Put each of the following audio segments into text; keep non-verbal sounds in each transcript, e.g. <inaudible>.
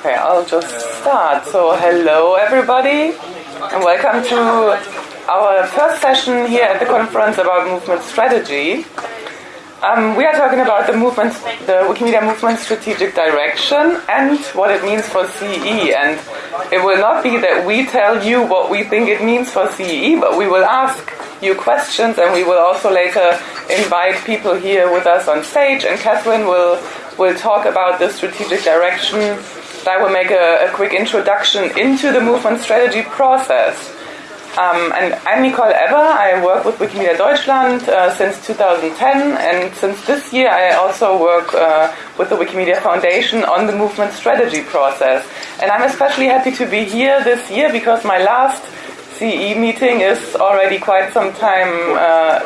Okay, I'll just start. So, hello everybody, and welcome to our first session here at the conference about movement strategy. Um, we are talking about the movement, the Wikimedia movement strategic direction and what it means for CE. And it will not be that we tell you what we think it means for CE, but we will ask you questions and we will also later invite people here with us on stage and Katherine will will talk about the strategic direction. I will make a, a quick introduction into the movement strategy process. Um, and I'm Nicole Ebber. I work with Wikimedia Deutschland uh, since 2010, and since this year I also work uh, with the Wikimedia Foundation on the movement strategy process. And I'm especially happy to be here this year because my last CE meeting is already quite some time. Uh,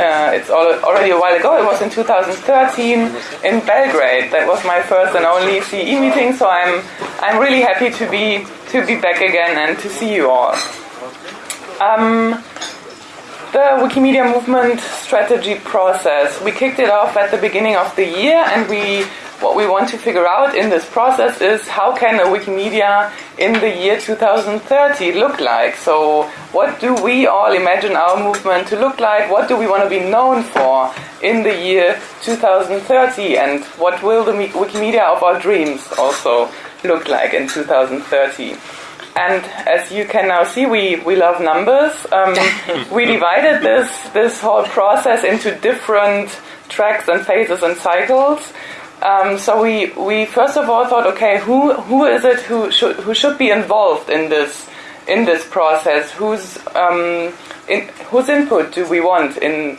uh, it's already a while ago. It was in 2013 in Belgrade. That was my first and only CE meeting. So I'm I'm really happy to be to be back again and to see you all. Um, the Wikimedia movement strategy process. We kicked it off at the beginning of the year, and we what we want to figure out in this process is how can a Wikimedia in the year 2030 look like? So what do we all imagine our movement to look like? What do we want to be known for in the year 2030? And what will the Wikimedia of our dreams also look like in 2030? And as you can now see, we, we love numbers. Um, <laughs> we divided this, this whole process into different tracks and phases and cycles. Um, so we, we first of all thought, okay, who who is it who should who should be involved in this in this process? Whose um, in, whose input do we want in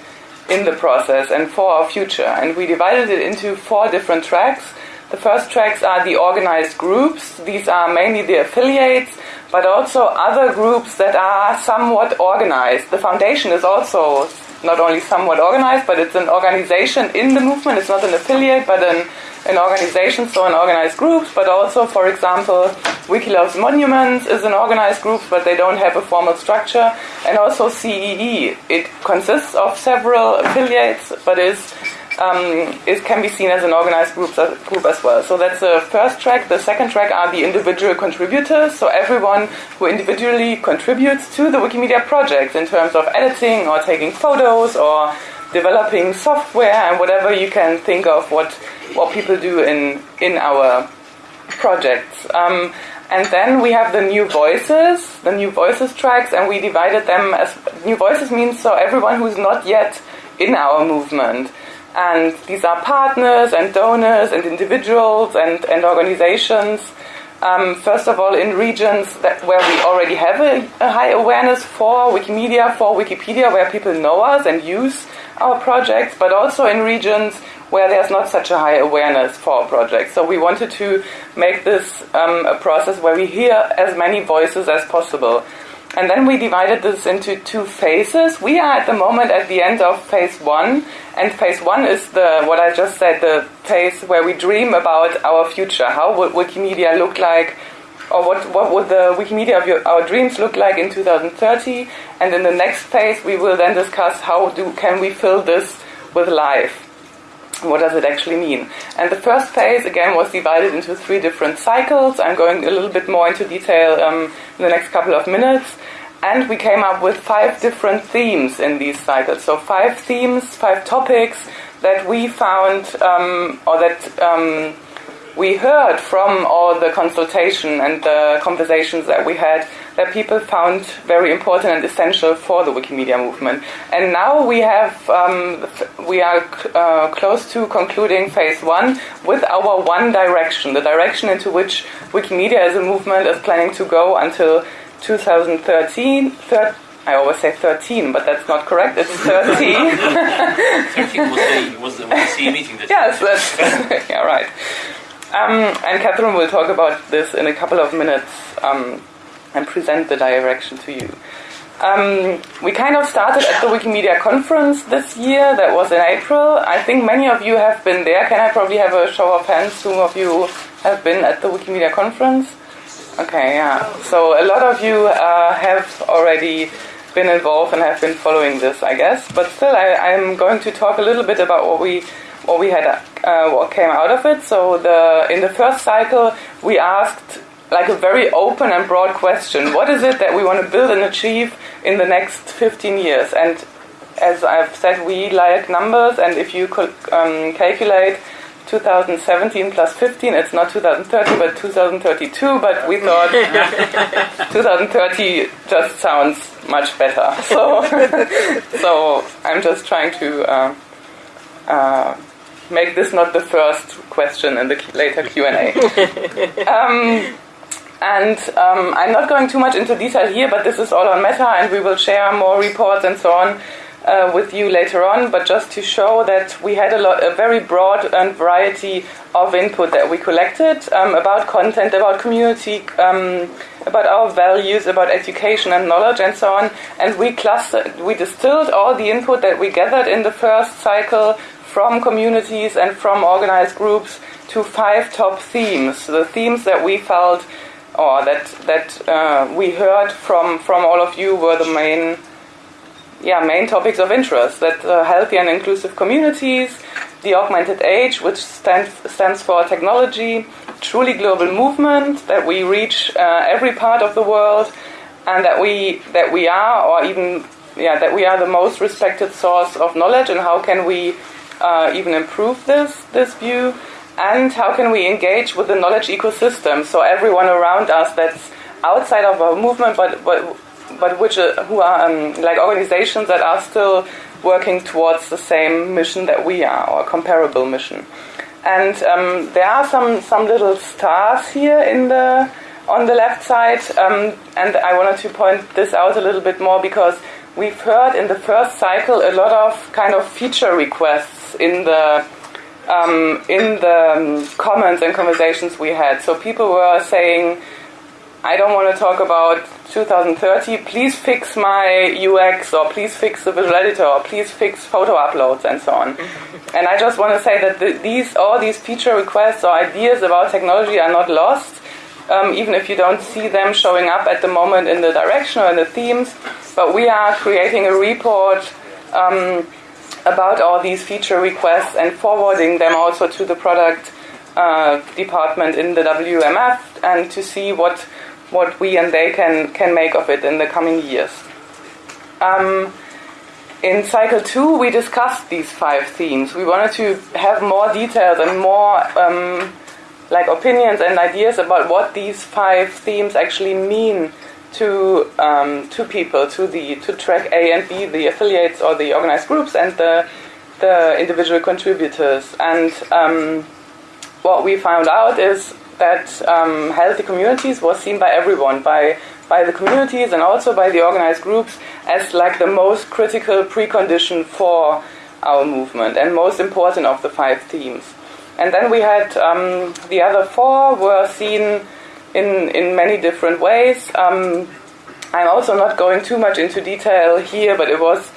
in the process and for our future? And we divided it into four different tracks. The first tracks are the organized groups. These are mainly the affiliates, but also other groups that are somewhat organized. The foundation is also not only somewhat organized, but it's an organization in the movement. It's not an affiliate, but an, an organization, so an organized group. But also, for example, Wiki Loves Monuments is an organized group, but they don't have a formal structure. And also CEE. It consists of several affiliates, but is um, it can be seen as an organized group, group as well. So that's the first track. The second track are the individual contributors, so everyone who individually contributes to the Wikimedia project in terms of editing or taking photos or developing software and whatever you can think of what what people do in in our projects. Um, and then we have the new voices, the new voices tracks, and we divided them as new voices means so everyone who's not yet in our movement. And these are partners and donors and individuals and, and organizations. Um, first of all, in regions that where we already have a, a, high awareness for Wikimedia, for Wikipedia, where people know us and use our projects, but also in regions where there's not such a high awareness for our projects. So we wanted to make this um, a process where we hear as many voices as possible. And then we divided this into two phases. We are at the moment at the end of phase one, and phase one is the what I just said, the phase where we dream about our future. How would Wikimedia look like, or what what would the Wikimedia of your, our dreams look like in 2030? And in the next phase, we will then discuss how do can we fill this with life what does it actually mean? And the first phase, again, was divided into three different cycles. I'm going a little bit more into detail um, in the next couple of minutes. And we came up with five different themes in these cycles. So, five themes, five topics that we found, um, or that um, we heard from all the consultation and the conversations that we had that people found very important and essential for the Wikimedia movement. And now we have um, we are uh, close to concluding phase one with our one direction, the direction into which Wikimedia as a movement is planning to go until 2013. Thir- I always say 13, but that's not correct. It's 30. 13 <laughs> was the, was the, was the CE meeting. yes, that's <laughs> yeah, right. Um, and Katherine will talk about this in a couple of minutes um, and present the direction to you. Um, we kind of started at the Wikimedia conference this year, that was in April. I think many of you have been there. Can I probably have a show of hands? Who of you have been at the Wikimedia conference? Okay, yeah. So a lot of you uh, have already been involved and have been following this, I guess. But still, I, I'm going to talk a little bit about what we what we had uh, what came out of it. So the in the first cycle, we asked like a very open and broad question: What is it that we want to build and achieve in the next 15 years? And as I've said, we like numbers, and if you um, calculate 2017 plus 15, it's not 2030 but 2032, but we thought <laughs> 2030 just sounds much better. So, <laughs> so I'm just trying to uh, uh, make this not the first question in the later Q&A. <laughs> um, and um, I'm not going too much into detail here, but this is all on Meta, and we will share more reports and so on uh, with you later on, but just to show that we had a, lot, a very broad and variety of input that we collected um, about content, about community, um, about our values, about education and knowledge and so on. And we clustered, we distilled all the input that we gathered in the first cycle from communities and from organized groups to five top themes. The themes that we felt or that that uh, we heard from from all of you were the main yeah, main topics of interest. That uh, healthy and inclusive communities, the augmented age, which stands, stands for technology, truly global movement, that we reach uh, every part of the world, and that we, that we are, or even yeah, that we are the most respected source of knowledge, and how can we uh, even improve this, this view, and how can we engage with the knowledge ecosystem, so everyone around us that's outside of our movement, but, but but which uh, who are um, like organizations that are still working towards the same mission that we are, or comparable mission. And um, there are some some little stars here in the on the left side, um, and I wanted to point this out a little bit more because we've heard in the first cycle a lot of kind of feature requests in the um, in the um, comments and conversations we had. So people were saying I don't want to talk about 2030. Please fix my UX, or please fix the visual editor, or please fix photo uploads, and so on. and I just want to say that the, these all these feature requests or ideas about technology are not lost, um, even if you don't see them showing up at the moment in the direction or in the themes. But we are creating a report. Um, about all these feature requests and forwarding them also to the product uh, department in the WMF and to see what what we and they can, can make of it in the coming years. Um, in cycle two, we discussed these five themes. We wanted to have more details and more um, like opinions and ideas about what these five themes actually mean to um, people, to the to track A and B, the affiliates or the organized groups, and the the individual contributors. And um, what we found out is that um, healthy communities was seen by everyone, by by the communities and also by the organized groups as like the most critical precondition for our movement and most important of the five themes. And then we had um, the other four were seen in in many different ways. Um, I'm also not going too much into detail here, but it was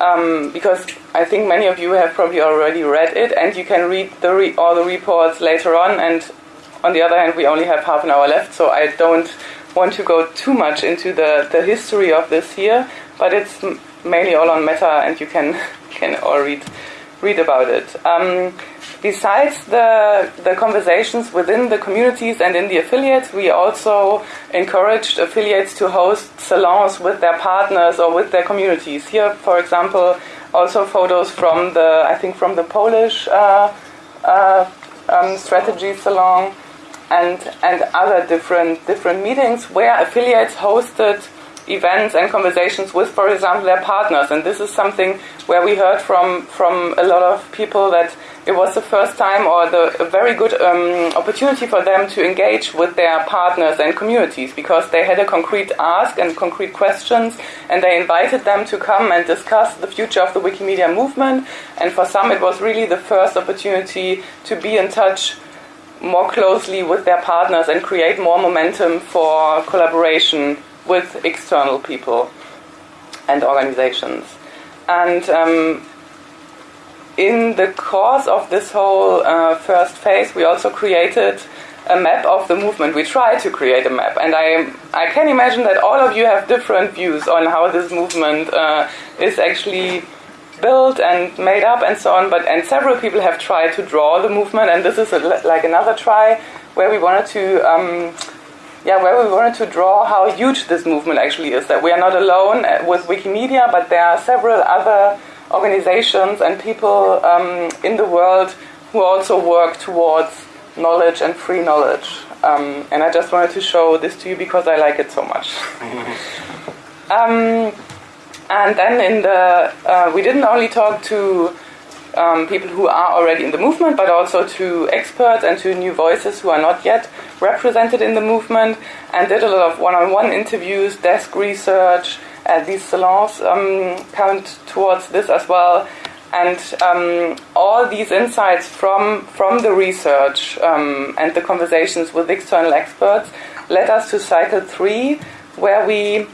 um, because I think many of you have probably already read it, and you can read the re- all the reports later on. And on the other hand, we only have half an hour left, so I don't want to go too much into the, the history of this here, but it's mainly all on meta, and you can <laughs> can all read read about it. Um, besides the the conversations within the communities and in the affiliates, we also encouraged affiliates to host salons with their partners or with their communities. Here, for example, also photos from the I think from the Polish uh, uh, um, strategy salon and and other different different meetings where affiliates hosted events and conversations with, for example, their partners. And this is something where we heard from from a lot of people that it was the first time or the a very good um, opportunity for them to engage with their partners and communities because they had a concrete ask and concrete questions, and they invited them to come and discuss the future of the Wikimedia movement. And for some, it was really the first opportunity to be in touch more closely with their partners and create more momentum for collaboration with external people and organizations. And um, in the course of this whole uh, first phase, we also created a map of the movement. We tried to create a map, and I I can imagine that all of you have different views on how this movement uh, is actually built and made up and so on. But and several people have tried to draw the movement, and this is a, like another try where we wanted to. Um, yeah, where we wanted to draw how huge this movement actually is. That we are not alone uh, with Wikimedia, but there are several other organizations and people um, in the world who also work towards knowledge and free knowledge. Um, and I just wanted to show this to you because I like it so much. <laughs> um, and then in the, uh, we didn't only talk to um, people who are already in the movement, but also to experts and to new voices who are not yet represented in the movement, and did a lot of one-on-one interviews, desk research. These salons um, count towards this as well, and um, all these insights from from the research um, and the conversations with external experts led us to cycle three, where we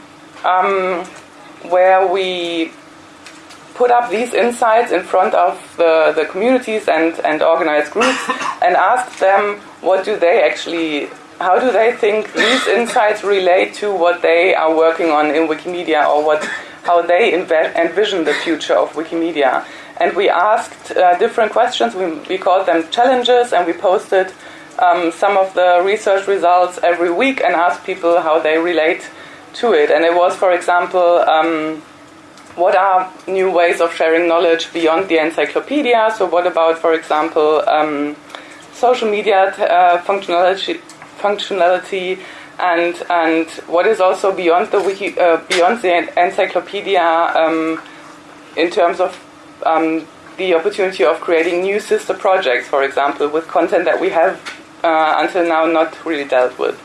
um, where we put up these insights in front of the, the communities and, and organized groups <coughs> and asked them what do they actually, how do they think these insights relate to what they are working on in Wikimedia or what, how they envision the future of Wikimedia. And we asked uh, different questions, we, we called them challenges, and we posted um, some of the research results every week and asked people how they relate to it. And it was, for example, um, what are new ways of sharing knowledge beyond the encyclopedia? So, what about, for example, um, social media uh, functionality, functionality, and and what is also beyond the wiki, uh, beyond the encyclopedia um, in terms of um, the opportunity of creating new sister projects, for example, with content that we have uh, until now not really dealt with.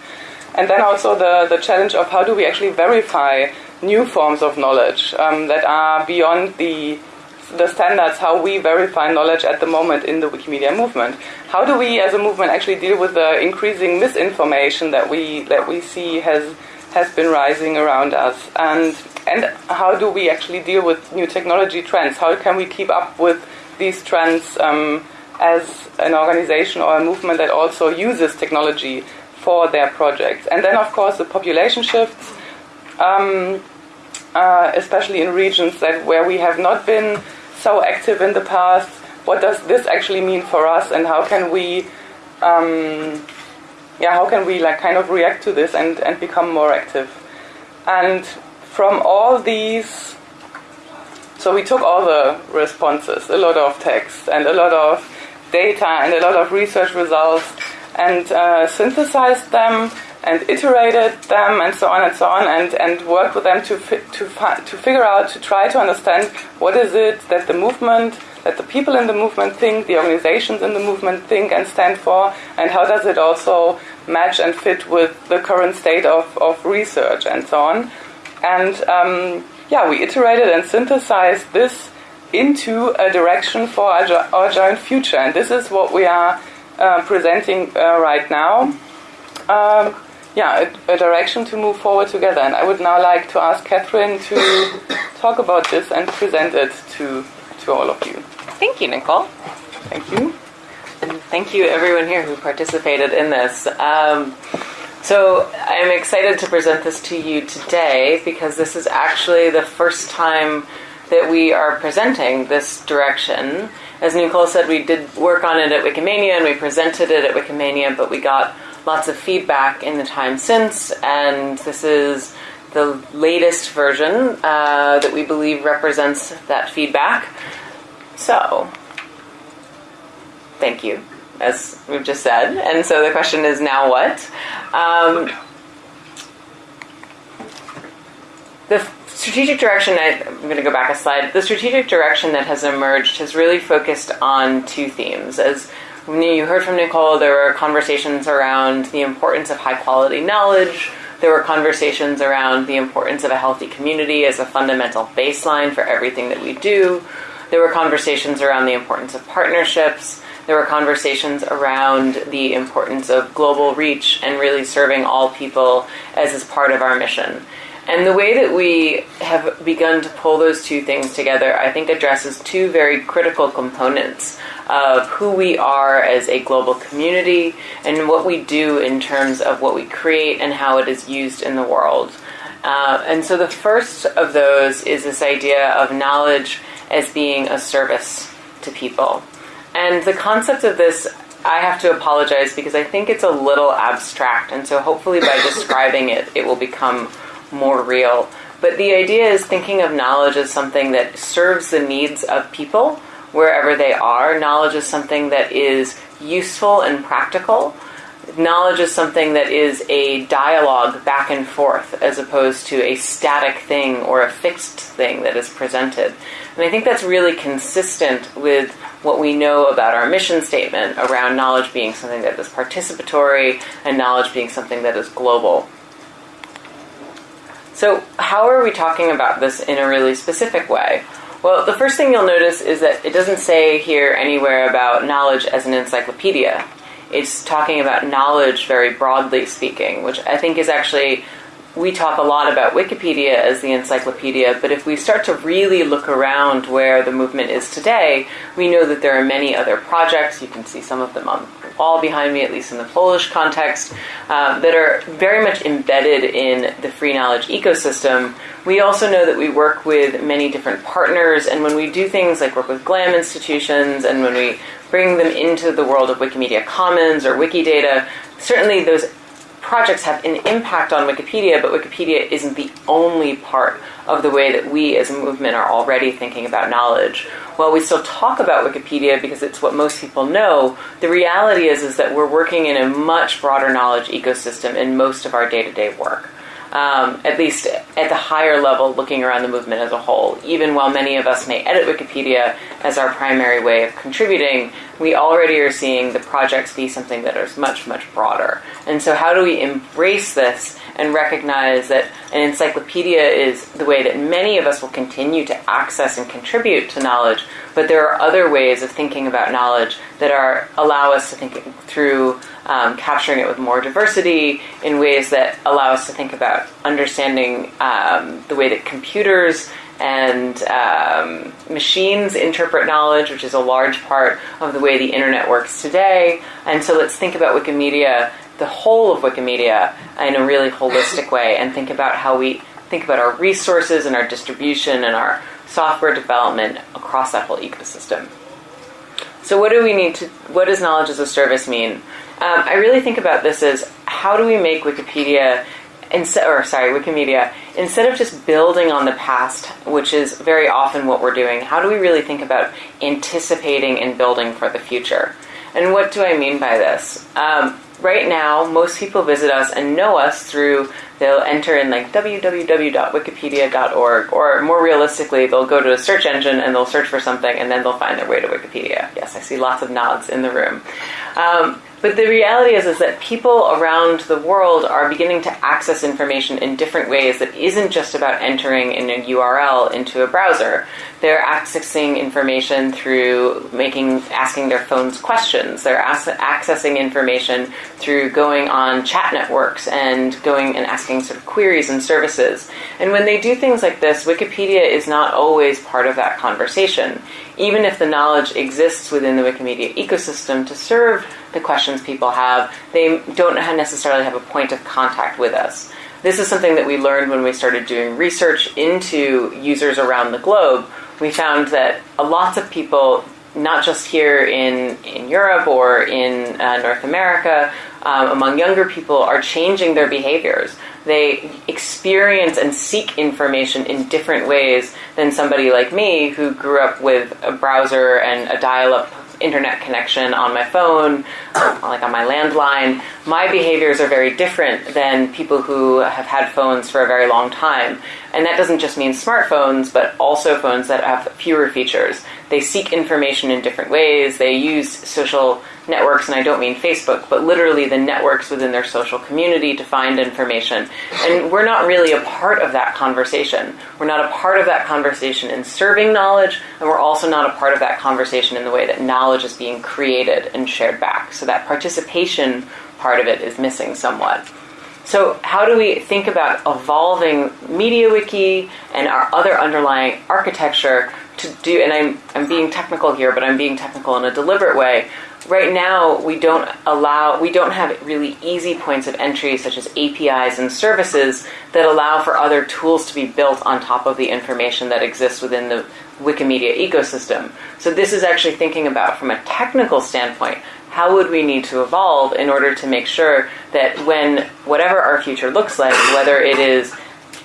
And then also the, the challenge of how do we actually verify new forms of knowledge um, that are beyond the the standards how we verify knowledge at the moment in the Wikimedia movement. How do we, as a movement, actually deal with the increasing misinformation that we that we see has has been rising around us, and and how do we actually deal with new technology trends? How can we keep up with these trends um, as an organization or a movement that also uses technology for their projects? And then, of course, the population shifts. Um, uh, especially in regions that where we have not been so active in the past. What does this actually mean for us, and how can we, um, yeah, how can we like kind of react to this and and become more active? And from all these, so we took all the responses, a lot of text and a lot of data and a lot of research results, and uh, synthesized them and iterated them and so on and so on and, and worked with them to, fi- to, fi- to figure out, to try to understand what is it that the movement, that the people in the movement think, the organizations in the movement think and stand for, and how does it also match and fit with the current state of, of research and so on. And um, yeah, we iterated and synthesized this into a direction for our, jo- our joint future, and this is what we are uh, presenting uh, right now. Um, yeah, a, a, direction to move forward together. And I would now like to ask Katherine to <coughs> talk about this and present it to, to all of you. Thank you, Nicole. Thank you. And thank you, everyone here who participated in this. Um, so I'm excited to present this to you today because this is actually the first time that we are presenting this direction. As Nicole said, we did work on it at Wikimania and we presented it at Wikimania, but we got lots of feedback in the time since, and this is the latest version uh, that we believe represents that feedback. So, thank you, as we've just said. And so the question is now what? Um, the strategic direction, I, I'm going to go back a slide. The strategic direction that has emerged has really focused on two themes. As you heard from Nicole, there were conversations around the importance of high quality knowledge. There were conversations around the importance of a healthy community as a fundamental baseline for everything that we do. There were conversations around the importance of partnerships. There were conversations around the importance of global reach and really serving all people as is part of our mission. And the way that we have begun to pull those two things together, I think, addresses two very critical components of who we are as a global community and what we do in terms of what we create and how it is used in the world. Uh, and so the first of those is this idea of knowledge as being a service to people. And the concept of this, I have to apologize because I think it's a little abstract, and so hopefully by <coughs> describing it, it will become more real. But the idea is thinking of knowledge as something that serves the needs of people wherever they are. Knowledge is something that is useful and practical. Knowledge is something that is a dialogue back and forth as opposed to a static thing or a fixed thing that is presented. And I think that's really consistent with what we know about our mission statement around knowledge being something that is participatory and knowledge being something that is global. So, how are we talking about this in a really specific way? Well, the first thing you'll notice is that it doesn't say here anywhere about knowledge as an encyclopedia. It's talking about knowledge very broadly speaking, which I think is actually we talk a lot about Wikipedia as the encyclopedia, but if we start to really look around where the movement is today, we know that there are many other projects. You can see some of them on the wall behind me, at least in the Polish context, uh, that are very much embedded in the free knowledge ecosystem. We also know that we work with many different partners, and when we do things like work with GLAM institutions, and when we bring them into the world of Wikimedia Commons or Wikidata, certainly those projects have an impact on Wikipedia, but Wikipedia isn't the only part of the way that we as a movement are already thinking about knowledge. While we still talk about Wikipedia because it's what most people know, the reality is, is that we're working in a much broader knowledge ecosystem in most of our day to day work um, at least at the higher level, looking around the movement as a whole. Even while many of us may edit Wikipedia as our primary way of contributing, we already are seeing the projects be something that is much, much broader. And so, how do we embrace this and recognize that an encyclopedia is the way that many of us will continue to access and contribute to knowledge, but there are other ways of thinking about knowledge that are allow us to think through um, capturing it with more diversity in ways that allow us to think about understanding um, the way that computers and um, machines interpret knowledge, which is a large part of the way the internet works today. And so let's think about Wikimedia, the whole of Wikimedia, in a really holistic way, and think about how we think about our resources and our distribution and our software development across that whole ecosystem. So, what do we need to? What does knowledge as a service mean? Um, I really think about this as how do we make Wikipedia, instead, or sorry, Wikimedia, instead of just building on the past, which is very often what we're doing, how do we really think about anticipating and building for the future? And what do I mean by this? Um, right now, most people visit us and know us through they'll enter in like www.wikipedia.org, or more realistically, they'll go to a search engine and they'll search for something and then they'll find their way to Wikipedia. Yes, I see lots of nods in the room. Um, but the reality is, is that people around the world are beginning to access information in different ways that isn't just about entering in a URL into a browser. They're accessing information through making, asking their phones questions. They're accessing information through going on chat networks and going and asking sort of queries and services. And when they do things like this, Wikipedia is not always part of that conversation. Even if the knowledge exists within the Wikimedia ecosystem to serve the questions people have, they don't necessarily have a point of contact with us. This is something that we learned when we started doing research into users around the globe. We found that lots of people, not just here in, in Europe or in uh, North America, um, among younger people, are changing their behaviors. They experience and seek information in different ways than somebody like me who grew up with a browser and a dial up internet connection on my phone, like on my landline, my behaviors are very different than people who have had phones for a very long time. And that doesn't just mean smartphones, but also phones that have fewer features. They seek information in different ways. They use social networks, and I don't mean Facebook, but literally the networks within their social community to find information. And we're not really a part of that conversation. We're not a part of that conversation in serving knowledge, and we're also not a part of that conversation in the way that knowledge is being created and shared back. So that participation part of it is missing somewhat. So, how do we think about evolving MediaWiki and our other underlying architecture to do? And I'm, I'm being technical here, but I'm being technical in a deliberate way right now we don't allow we don't have really easy points of entry such as APIs and services that allow for other tools to be built on top of the information that exists within the Wikimedia ecosystem. So this is actually thinking about from a technical standpoint, how would we need to evolve in order to make sure that when whatever our future looks like, whether it is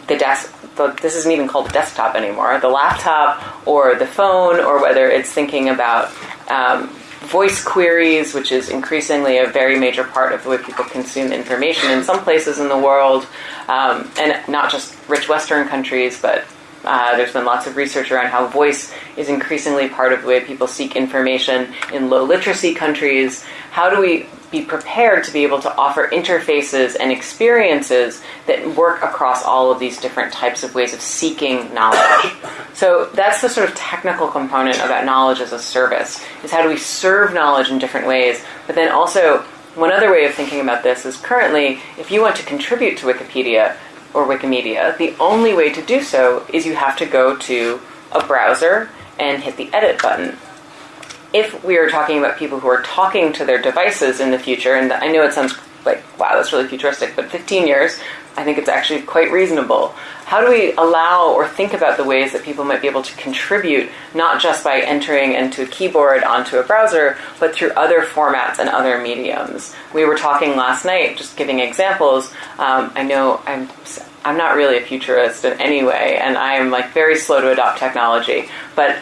the desk, the, this isn't even called a desktop anymore, the laptop or the phone, or whether it's thinking about um, voice queries, which is increasingly a very major part of the way people consume information in some places in the world, um, and not just rich Western countries, but uh, there's been lots of research around how voice is increasingly part of the way people seek information in low literacy countries. How do we be prepared to be able to offer interfaces and experiences that work across all of these different types of ways of seeking knowledge. So that's the sort of technical component about knowledge as a service, is how do we serve knowledge in different ways, but then also one other way of thinking about this is currently, if you want to contribute to Wikipedia or Wikimedia, the only way to do so is you have to go to a browser and hit the edit button if we are talking about people who are talking to their devices in the future, and I know it sounds like, wow, that's really futuristic, but 15 years, I think it's actually quite reasonable. How do we allow or think about the ways that people might be able to contribute, not just by entering into a keyboard onto a browser, but through other formats and other mediums? We were talking last night, just giving examples. Um, I know I'm I'm not really a futurist in any way, and I am like very slow to adopt technology. But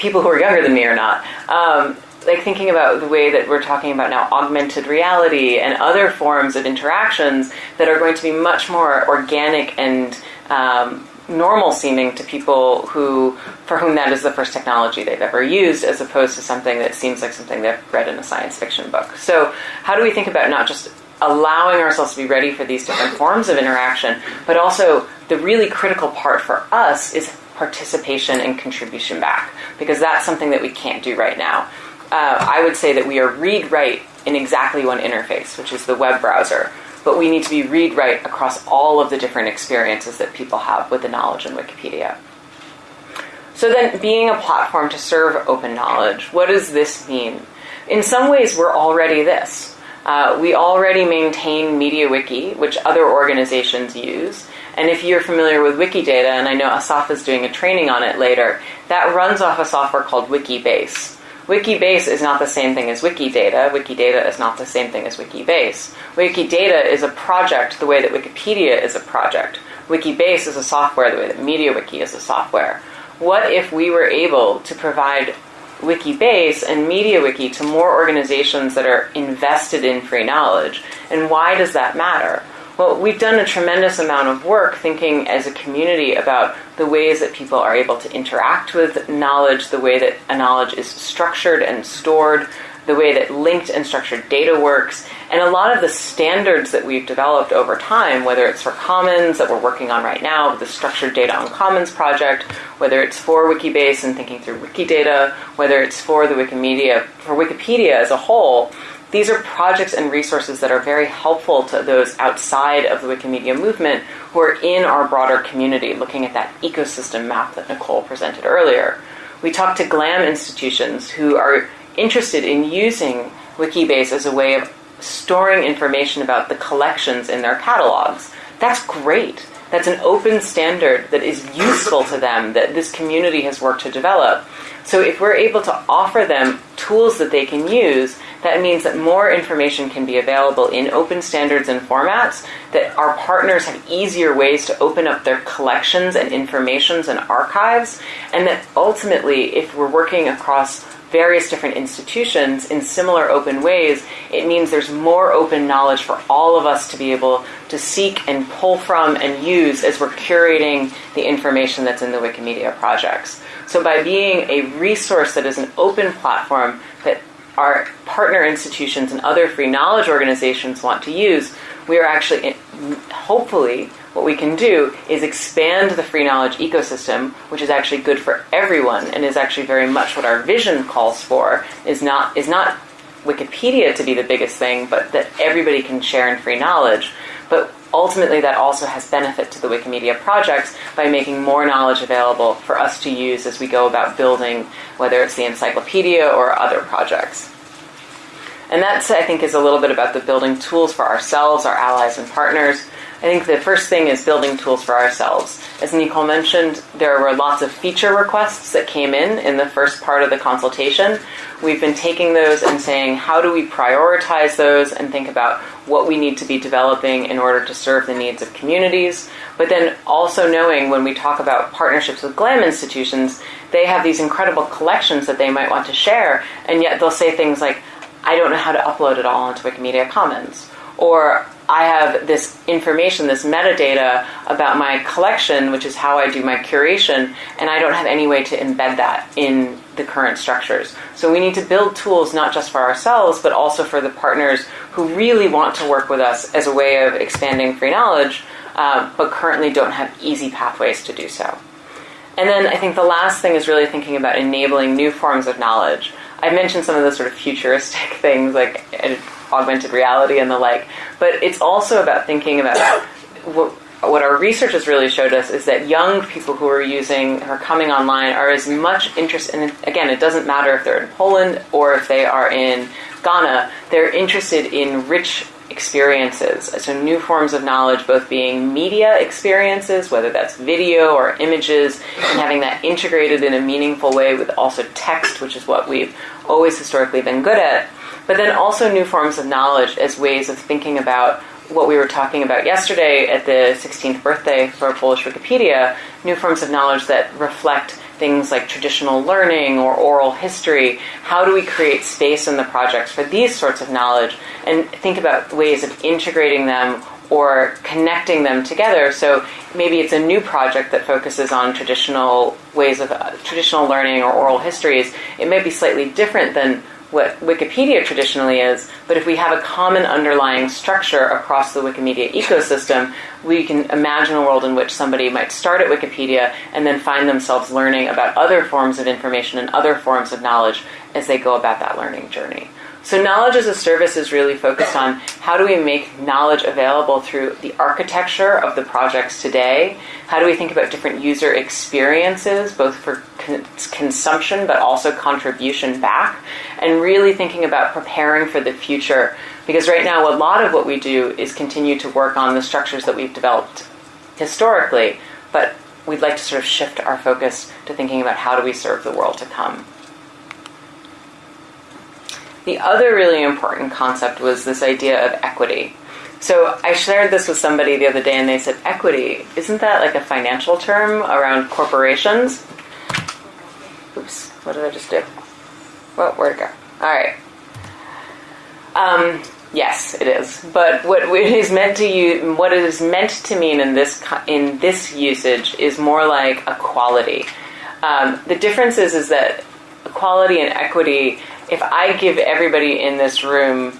people who are younger than me or not. Um, like thinking about the way that we're talking about now augmented reality and other forms of interactions that are going to be much more organic and um, normal seeming to people who for whom that is the first technology they've ever used as opposed to something that seems like something they've read in a science fiction book so how do we think about not just allowing ourselves to be ready for these different forms of interaction but also the really critical part for us is participation and contribution back because that's something that we can't do right now. Uh, I would say that we are read write in exactly one interface, which is the web browser, but we need to be read write across all of the different experiences that people have with the knowledge in Wikipedia. So then, being a platform to serve open knowledge, what does this mean? In some ways, we're already this. Uh, we already maintain MediaWiki, which other organizations use, and if you're familiar with Wikidata, and I know Asaf is doing a training on it later, that runs off a software called Wikibase. Wikibase is not the same thing as Wikidata. Wikidata is not the same thing as Wikibase. Wikidata is a project the way that Wikipedia is a project. Wikibase is a software the way that MediaWiki is a software. What if we were able to provide Wikibase and MediaWiki to more organizations that are invested in free knowledge? And why does that matter? Well, we've done a tremendous amount of work thinking as a community about the ways that people are able to interact with knowledge, the way that a knowledge is structured and stored, the way that linked and structured data works, and a lot of the standards that we've developed over time, whether it's for Commons that we're working on right now, the Structured Data on Commons project, whether it's for Wikibase and thinking through Wikidata, whether it's for the Wikimedia, for Wikipedia as a whole, these are projects and resources that are very helpful to those outside of the Wikimedia movement who are in our broader community, looking at that ecosystem map that Nicole presented earlier. We talked to GLAM institutions who are interested in using Wikibase as a way of storing information about the collections in their catalogs. That's great. That's an open standard that is useful to them, that this community has worked to develop. So if we're able to offer them tools that they can use, that means that more information can be available in open standards and formats, that our partners have easier ways to open up their collections and informations and archives, and that ultimately, if we're working across various different institutions in similar open ways, it means there's more open knowledge for all of us to be able to seek and pull from and use as we're curating the information that's in the Wikimedia projects. So by being a resource that is an open platform that our partner institutions and other free knowledge organizations want to use, we are actually, hopefully, what we can do is expand the free knowledge ecosystem, which is actually good for everyone and is actually very much what our vision calls for, is not, is not Wikipedia to be the biggest thing, but that everybody can share in free knowledge. But ultimately that also has benefit to the Wikimedia projects by making more knowledge available for us to use as we go about building, whether it's the encyclopedia or other projects. And that, I think, is a little bit about the building tools for ourselves, our allies, and partners. I think the first thing is building tools for ourselves. As Nicole mentioned, there were lots of feature requests that came in in the first part of the consultation. We've been taking those and saying, how do we prioritize those and think about what we need to be developing in order to serve the needs of communities? But then also knowing when we talk about partnerships with GLAM institutions, they have these incredible collections that they might want to share, and yet they'll say things like, I don't know how to upload it all onto Wikimedia Commons. Or I have this information, this metadata about my collection, which is how I do my curation, and I don't have any way to embed that in the current structures. So we need to build tools not just for ourselves, but also for the partners who really want to work with us as a way of expanding free knowledge, uh, but currently don't have easy pathways to do so. And then I think the last thing is really thinking about enabling new forms of knowledge. I mentioned some of the sort of futuristic <laughs> things like augmented reality and the like. But it's also about thinking about <coughs> what, what our research has really showed us is that young people who are using, are coming online, are as much interested. And again, it doesn't matter if they're in Poland or if they are in Ghana. They're interested in rich experiences. So new forms of knowledge, both being media experiences, whether that's video or images, and having that integrated in a meaningful way with also text, which is what we've always historically been good at but then also new forms of knowledge as ways of thinking about what we were talking about yesterday at the 16th birthday for Polish Wikipedia, new forms of knowledge that reflect things like traditional learning or oral history. How do we create space in the projects for these sorts of knowledge and think about ways of integrating them or connecting them together. So maybe it's a new project that focuses on traditional ways of uh, traditional learning or oral histories. It may be slightly different than what Wikipedia traditionally is, but if we have a common underlying structure across the Wikimedia ecosystem, we can imagine a world in which somebody might start at Wikipedia and then find themselves learning about other forms of information and other forms of knowledge as they go about that learning journey. So knowledge as a service is really focused on how do we make knowledge available through the architecture of the projects today? How do we think about different user experiences, both for consumption but also contribution back? And really thinking about preparing for the future. Because right now, a lot of what we do is continue to work on the structures that we've developed historically, but we'd like to sort of shift our focus to thinking about how do we serve the world to come. The other really important concept was this idea of equity. So I shared this with somebody the other day and they said, equity, isn't that like a financial term around corporations? Oops, what did I just do? Well, where'd it go? All right. Um, yes, it is. But what it is meant to you, what it is meant to mean in this in this usage is more like equality. Um, the difference is is that equality and equity if I give everybody in this room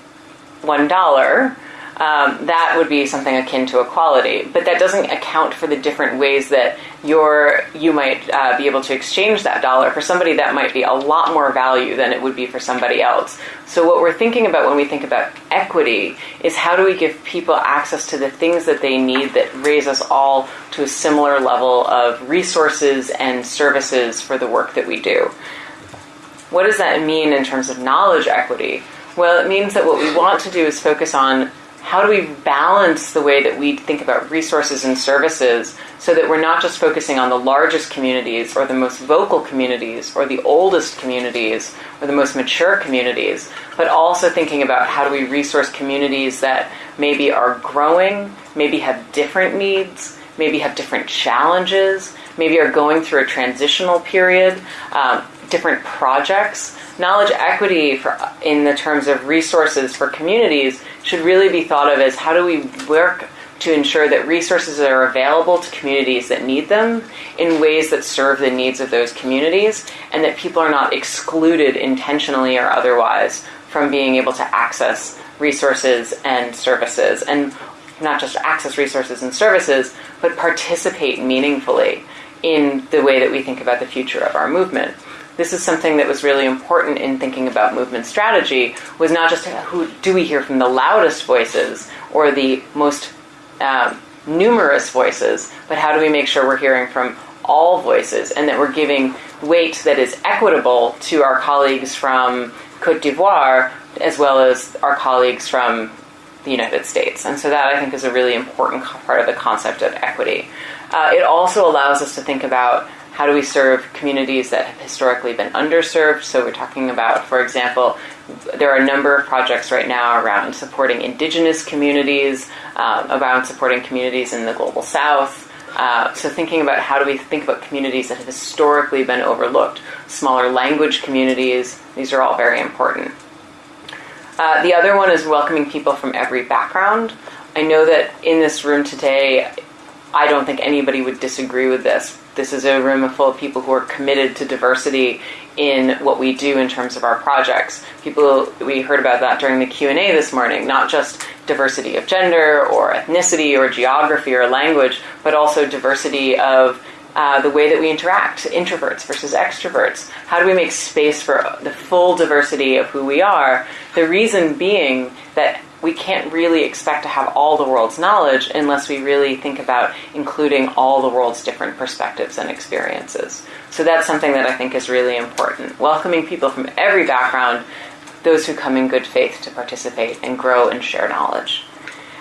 one dollar, um, that would be something akin to equality. But that doesn't account for the different ways that you're, you might uh, be able to exchange that dollar. For somebody, that might be a lot more value than it would be for somebody else. So, what we're thinking about when we think about equity is how do we give people access to the things that they need that raise us all to a similar level of resources and services for the work that we do. What does that mean in terms of knowledge equity? Well, it means that what we want to do is focus on how do we balance the way that we think about resources and services so that we're not just focusing on the largest communities or the most vocal communities or the oldest communities or the most mature communities, but also thinking about how do we resource communities that maybe are growing, maybe have different needs, maybe have different challenges, maybe are going through a transitional period. Um, different projects. Knowledge equity for, in the terms of resources for communities should really be thought of as how do we work to ensure that resources are available to communities that need them in ways that serve the needs of those communities and that people are not excluded intentionally or otherwise from being able to access resources and services and not just access resources and services but participate meaningfully in the way that we think about the future of our movement this is something that was really important in thinking about movement strategy was not just who do we hear from the loudest voices or the most um, numerous voices, but how do we make sure we're hearing from all voices and that we're giving weight that is equitable to our colleagues from Cote d'Ivoire as well as our colleagues from the United States. And so that I think is a really important part of the concept of equity. Uh, it also allows us to think about how do we serve communities that have historically been underserved. So we're talking about, for example, there are a number of projects right now around supporting indigenous communities, um, around supporting communities in the global south. Uh, so thinking about how do we think about communities that have historically been overlooked, smaller language communities, these are all very important. Uh, the other one is welcoming people from every background. I know that in this room today, I don't think anybody would disagree with this. This is a room full of people who are committed to diversity in what we do in terms of our projects. People we heard about that during the Q&A this morning, not just diversity of gender or ethnicity or geography or language, but also diversity of uh, the way that we interact, introverts versus extroverts. How do we make space for the full diversity of who we are? The reason being that we can't really expect to have all the world's knowledge unless we really think about including all the world's different perspectives and experiences. So that's something that I think is really important. Welcoming people from every background, those who come in good faith to participate and grow and share knowledge.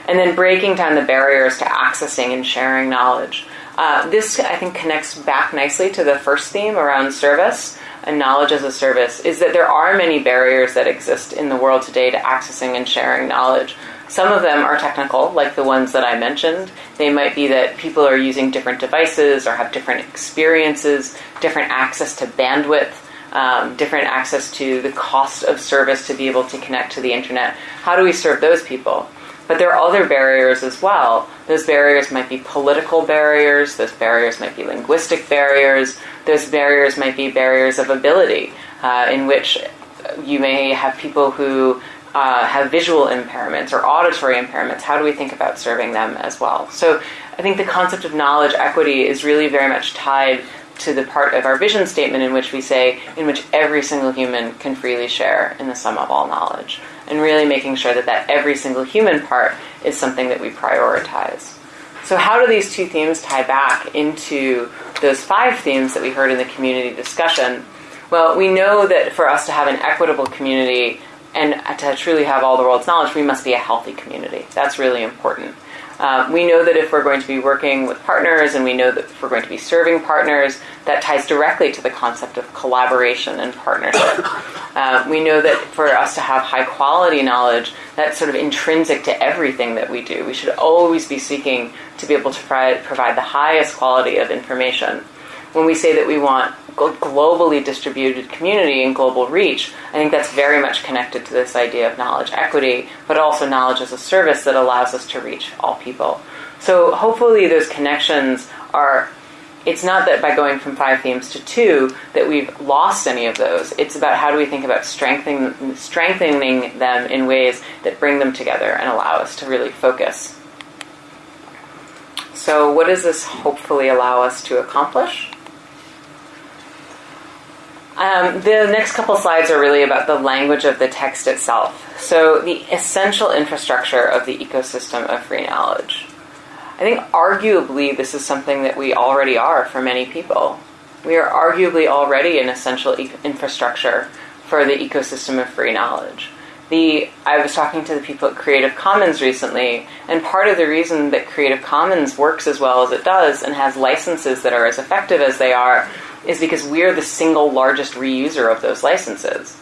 And then breaking down the barriers to accessing and sharing knowledge. Uh, this, I think, connects back nicely to the first theme around service and knowledge as a service is that there are many barriers that exist in the world today to accessing and sharing knowledge. Some of them are technical, like the ones that I mentioned. They might be that people are using different devices or have different experiences, different access to bandwidth, um, different access to the cost of service to be able to connect to the internet. How do we serve those people? But there are other barriers as well. Those barriers might be political barriers, those barriers might be linguistic barriers, those barriers might be barriers of ability, uh, in which you may have people who uh, have visual impairments or auditory impairments. How do we think about serving them as well? So I think the concept of knowledge equity is really very much tied to the part of our vision statement in which we say, in which every single human can freely share in the sum of all knowledge and really making sure that that every single human part is something that we prioritize. So, how do these two themes tie back into those five themes that we heard in the community discussion? Well, we know that for us to have an equitable community and to truly have all the world's knowledge, we must be a healthy community. That's really important. Um, we know that if we're going to be working with partners and we know that if we're going to be serving partners, that ties directly to the concept of collaboration and partnership. Uh, <coughs> we know that for us to have high quality knowledge, that's sort of intrinsic to everything that we do. We should always be seeking to be able to provide, provide the highest quality of information. When we say that we want globally distributed community and global reach, I think that's very much connected to this idea of knowledge equity, but also knowledge as a service that allows us to reach all people. So hopefully those connections are it's not that by going from five themes to two that we've lost any of those. It's about how do we think about strengthening strengthening them in ways that bring them together and allow us to really focus. So, what does this hopefully allow us to accomplish? Um, the next couple slides are really about the language of the text itself. So, the essential infrastructure of the ecosystem of free knowledge. I think arguably this is something that we already are for many people. We are arguably already an essential e- infrastructure for the ecosystem of free knowledge. The I was talking to the people at Creative Commons recently, and part of the reason that Creative Commons works as well as it does and has licenses that are as effective as they are is because we're the single largest reuser of those licenses.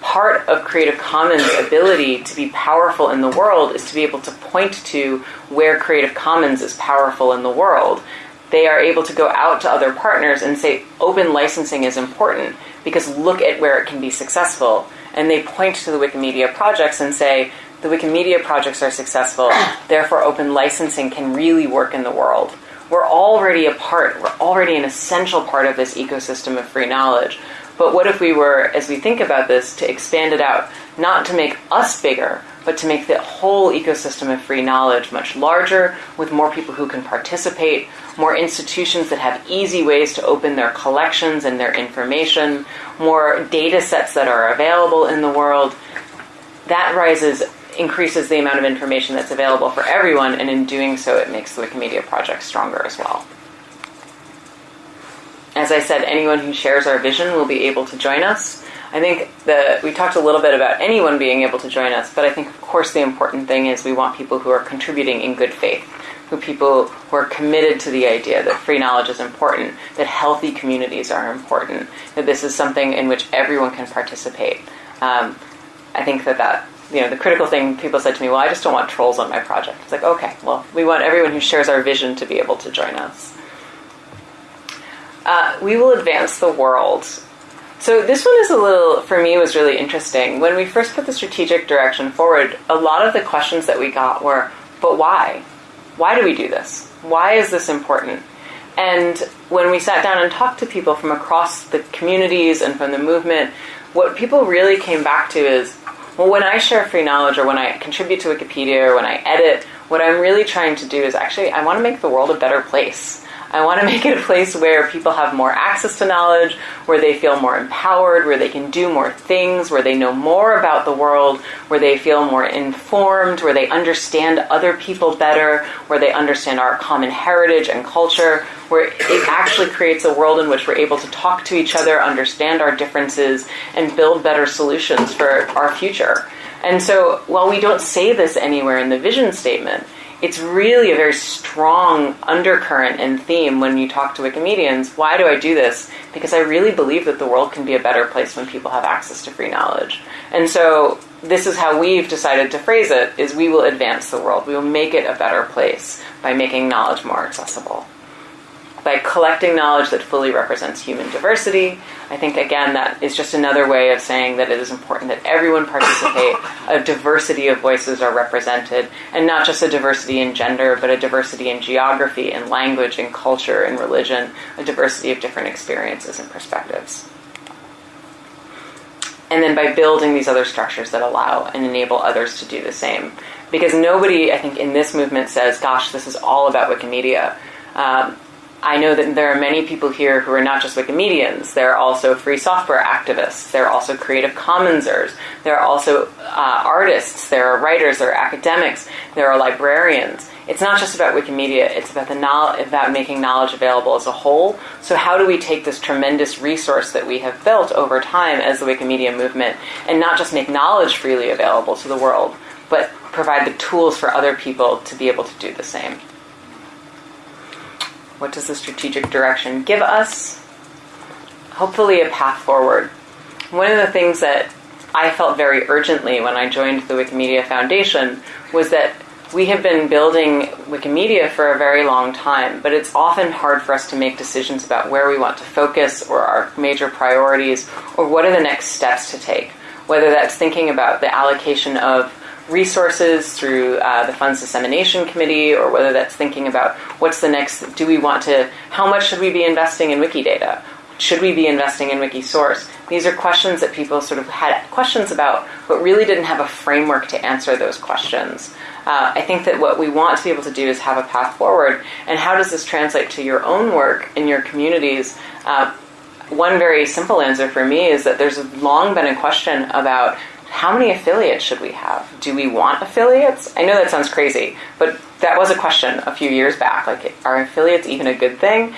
Part of Creative Commons' ability to be powerful in the world is to be able to point to where Creative Commons is powerful in the world. They are able to go out to other partners and say, open licensing is important because look at where it can be successful. And they point to the Wikimedia projects and say, the Wikimedia projects are successful, therefore open licensing can really work in the world we're already a part, we're already an essential part of this ecosystem of free knowledge. But what if we were, as we think about this, to expand it out, not to make us bigger, but to make the whole ecosystem of free knowledge much larger, with more people who can participate, more institutions that have easy ways to open their collections and their information, more data sets that are available in the world. That rises increases the amount of information that's available for everyone, and in doing so, it makes the Wikimedia project stronger as well. As I said, anyone who shares our vision will be able to join us. I think that we talked a little bit about anyone being able to join us, but I think, of course, the important thing is we want people who are contributing in good faith, who people who are committed to the idea that free knowledge is important, that healthy communities are important, that this is something in which everyone can participate. Um, I think that that you know the critical thing people said to me, well, I just don't want trolls on my project. It's like okay, well, we want everyone who shares our vision to be able to join us. Uh, we will advance the world. So this one is a little, for me, was really interesting. When we first put the strategic direction forward, a lot of the questions that we got were, but why? Why do we do this? Why is this important? And when we sat down and talked to people from across the communities and from the movement, what people really came back to is, well, when I share free knowledge or when I contribute to Wikipedia or when I edit, what I'm really trying to do is actually, I want to make the world a better place. I want to make it a place where people have more access to knowledge, where they feel more empowered, where they can do more things, where they know more about the world, where they feel more informed, where they understand other people better, where they understand our common heritage and culture, where it actually creates a world in which we're able to talk to each other, understand our differences, and build better solutions for our future. And so, while we don't say this anywhere in the vision statement, it's really a very strong undercurrent and theme when you talk to Wikimedians. Why do I do this? Because I really believe that the world can be a better place when people have access to free knowledge. And so this is how we've decided to phrase it is we will advance the world. We will make it a better place by making knowledge more accessible by collecting knowledge that fully represents human diversity. I think, again, that is just another way of saying that it is important that everyone participate, <laughs> a diversity of voices are represented, and not just a diversity in gender, but a diversity in geography, in language, in culture, in religion, a diversity of different experiences and perspectives. And then by building these other structures that allow and enable others to do the same. Because nobody, I think, in this movement says, gosh, this is all about Wikimedia. Um, I know that there are many people here who are not just Wikimedians. There are also free software activists. There are also Creative Commonsers. There are also uh, artists. There are writers. There are academics. There are librarians. It's not just about Wikimedia. It's about the knowledge, about making knowledge available as a whole. So how do we take this tremendous resource that we have built over time as the Wikimedia movement and not just make knowledge freely available to the world, but provide the tools for other people to be able to do the same? What does the strategic direction give us? Hopefully, a path forward. One of the things that I felt very urgently when I joined the Wikimedia Foundation was that we have been building Wikimedia for a very long time, but it's often hard for us to make decisions about where we want to focus or our major priorities or what are the next steps to take. Whether that's thinking about the allocation of resources through uh, the funds dissemination committee or whether that's thinking about what's the next do we want to how much should we be investing in wikidata? Should we be investing in wikisource? These are questions that people sort of had questions about but really didn't have a framework to answer those questions. Uh, i think that what we want to be able to do is have a path forward and how does this translate to your own work in your communities? Uh, one very simple answer for me is that there's long been a question about how many affiliates should we have? Do we want affiliates? I know that sounds crazy, but that was a question a few years back. Like, are affiliates even a good thing?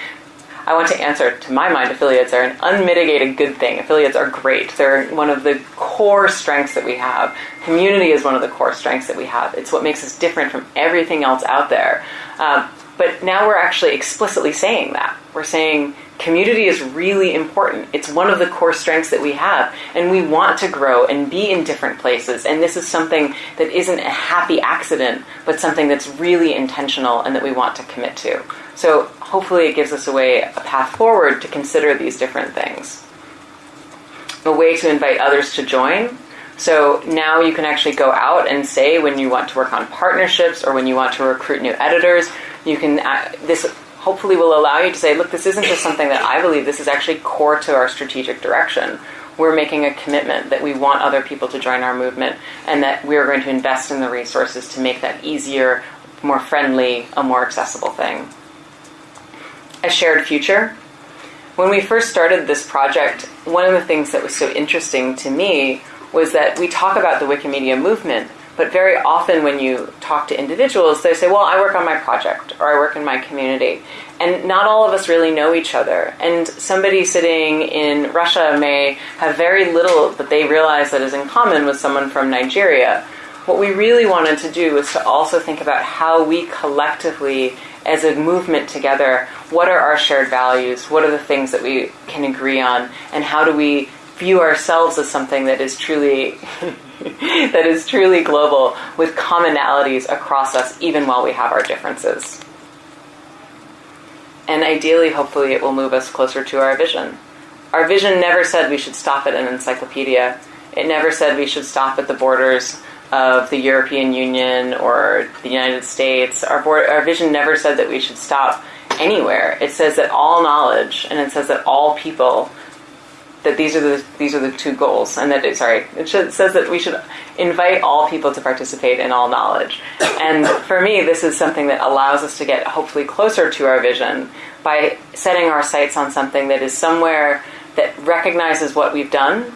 I want to answer, to my mind, affiliates are an unmitigated good thing. Affiliates are great. They're one of the core strengths that we have. Community is one of the core strengths that we have. It's what makes us different from everything else out there. Um, but now we're actually explicitly saying that. We're saying community is really important. It's one of the core strengths that we have, and we want to grow and be in different places. And this is something that isn't a happy accident, but something that's really intentional and that we want to commit to. So hopefully, it gives us a way, a path forward to consider these different things. A way to invite others to join. So now you can actually go out and say when you want to work on partnerships or when you want to recruit new editors. You can uh, this hopefully will allow you to say, look, this isn't just something that I believe, this is actually core to our strategic direction. We're making a commitment that we want other people to join our movement and that we are going to invest in the resources to make that easier, more friendly, a more accessible thing. A shared future. When we first started this project, one of the things that was so interesting to me was that we talk about the Wikimedia movement, But very often, when you talk to individuals, they say, Well, I work on my project or I work in my community. And not all of us really know each other. And somebody sitting in Russia may have very little that they realize that is in common with someone from Nigeria. What we really wanted to do was to also think about how we collectively, as a movement together, what are our shared values? What are the things that we can agree on? And how do we view ourselves as something that is truly <laughs> that is truly global with commonalities across us even while we have our differences. And ideally, hopefully, it will move us closer to our vision. Our vision never said we should stop at an encyclopedia. It never said we should stop at the borders of the European Union or the United States. Our, board, our vision never said that we should stop anywhere. It says that all knowledge and it says that all people that these are the these are the two goals, and that it, sorry, it should, says that we should invite all people to participate in all knowledge. And for me, this is something that allows us to get hopefully closer to our vision by setting our sights on something that is somewhere that recognizes what we've done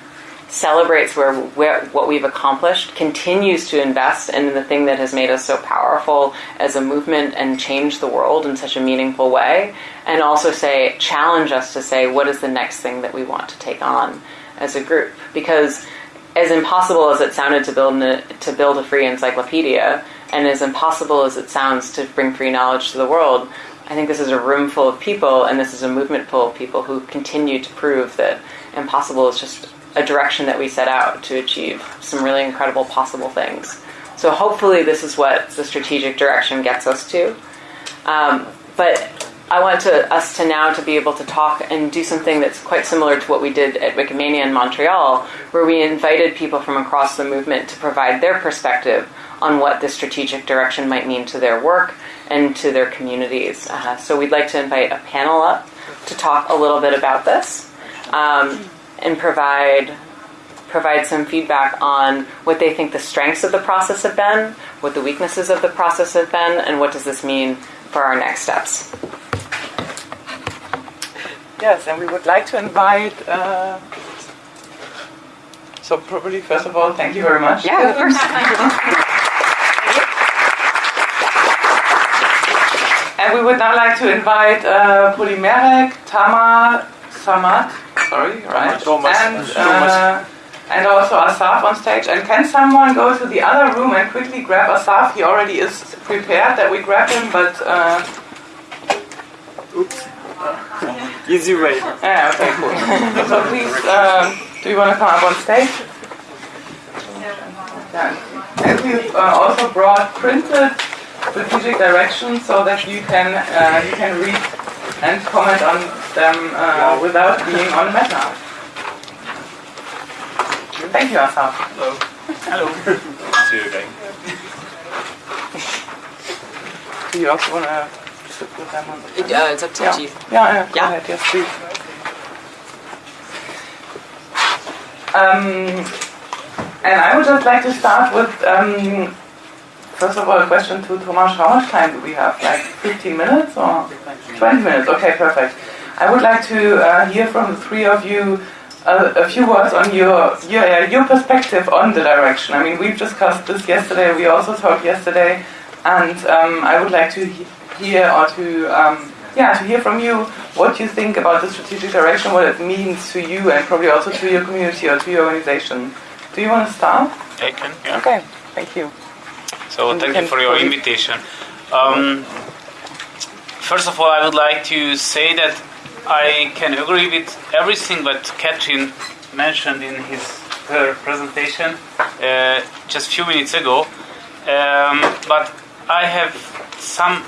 celebrates where, where, what we've accomplished, continues to invest in the thing that has made us so powerful as a movement and changed the world in such a meaningful way, and also say challenge us to say what is the next thing that we want to take on as a group. Because as impossible as it sounded to build to build a free encyclopedia, and as impossible as it sounds to bring free knowledge to the world, I think this is a room full of people, and this is a movement full of people who continue to prove that impossible is just a direction that we set out to achieve some really incredible possible things. So hopefully, this is what the strategic direction gets us to. Um, but I want to, us to now to be able to talk and do something that's quite similar to what we did at Wikimania in Montreal, where we invited people from across the movement to provide their perspective on what the strategic direction might mean to their work and to their communities. Uh, so we'd like to invite a panel up to talk a little bit about this. Um, and provide provide some feedback on what they think the strengths of the process have been, what the weaknesses of the process have been, and what does this mean for our next steps. Yes, and we would like to invite. Uh, so, probably first of all, thank you very much. Yeah, of course. and we would now like to invite uh, Polimerek, Tama, Samad, sorry, right? Thomas. And, uh, and also Asaf on stage. And can someone go to the other room and quickly grab Asaf? He already is prepared that we grab him, but. Uh, Oops. <laughs> Easy way. yeah, okay, cool. <laughs> so please, um, do you want to come up on stage? Yeah. And we've uh, also brought printed strategic directions so that you can uh, you can read and comment on them uh, without being on Meta. Thank you, Asaf. Hello. Hello. <laughs> See you again. Do you also want to sit with them on the Yeah, it's up to Yeah. you. Yeah, yeah, go Yeah. ahead, yes, please. Um, and I would just like to start with, um, first of all, a question to Tomas. How much time do we have? Like 15 minutes or 20 minutes? Okay, perfect. I would like to uh, hear from the three of you uh, a few words on your, your uh, your perspective on the direction. I mean, we've discussed this yesterday. We also talked yesterday, and um, I would like to he- hear or to um, yeah to hear from you what you think about the strategic direction, what it means to you, and probably also to your community or to your organization. Do you want to start? I can, yeah. Okay, thank you. So thank you for your invitation. Um, first of all, I would like to say that I can agree with everything that Katherine mentioned in his her presentation uh, just a few minutes ago. Um, but I have some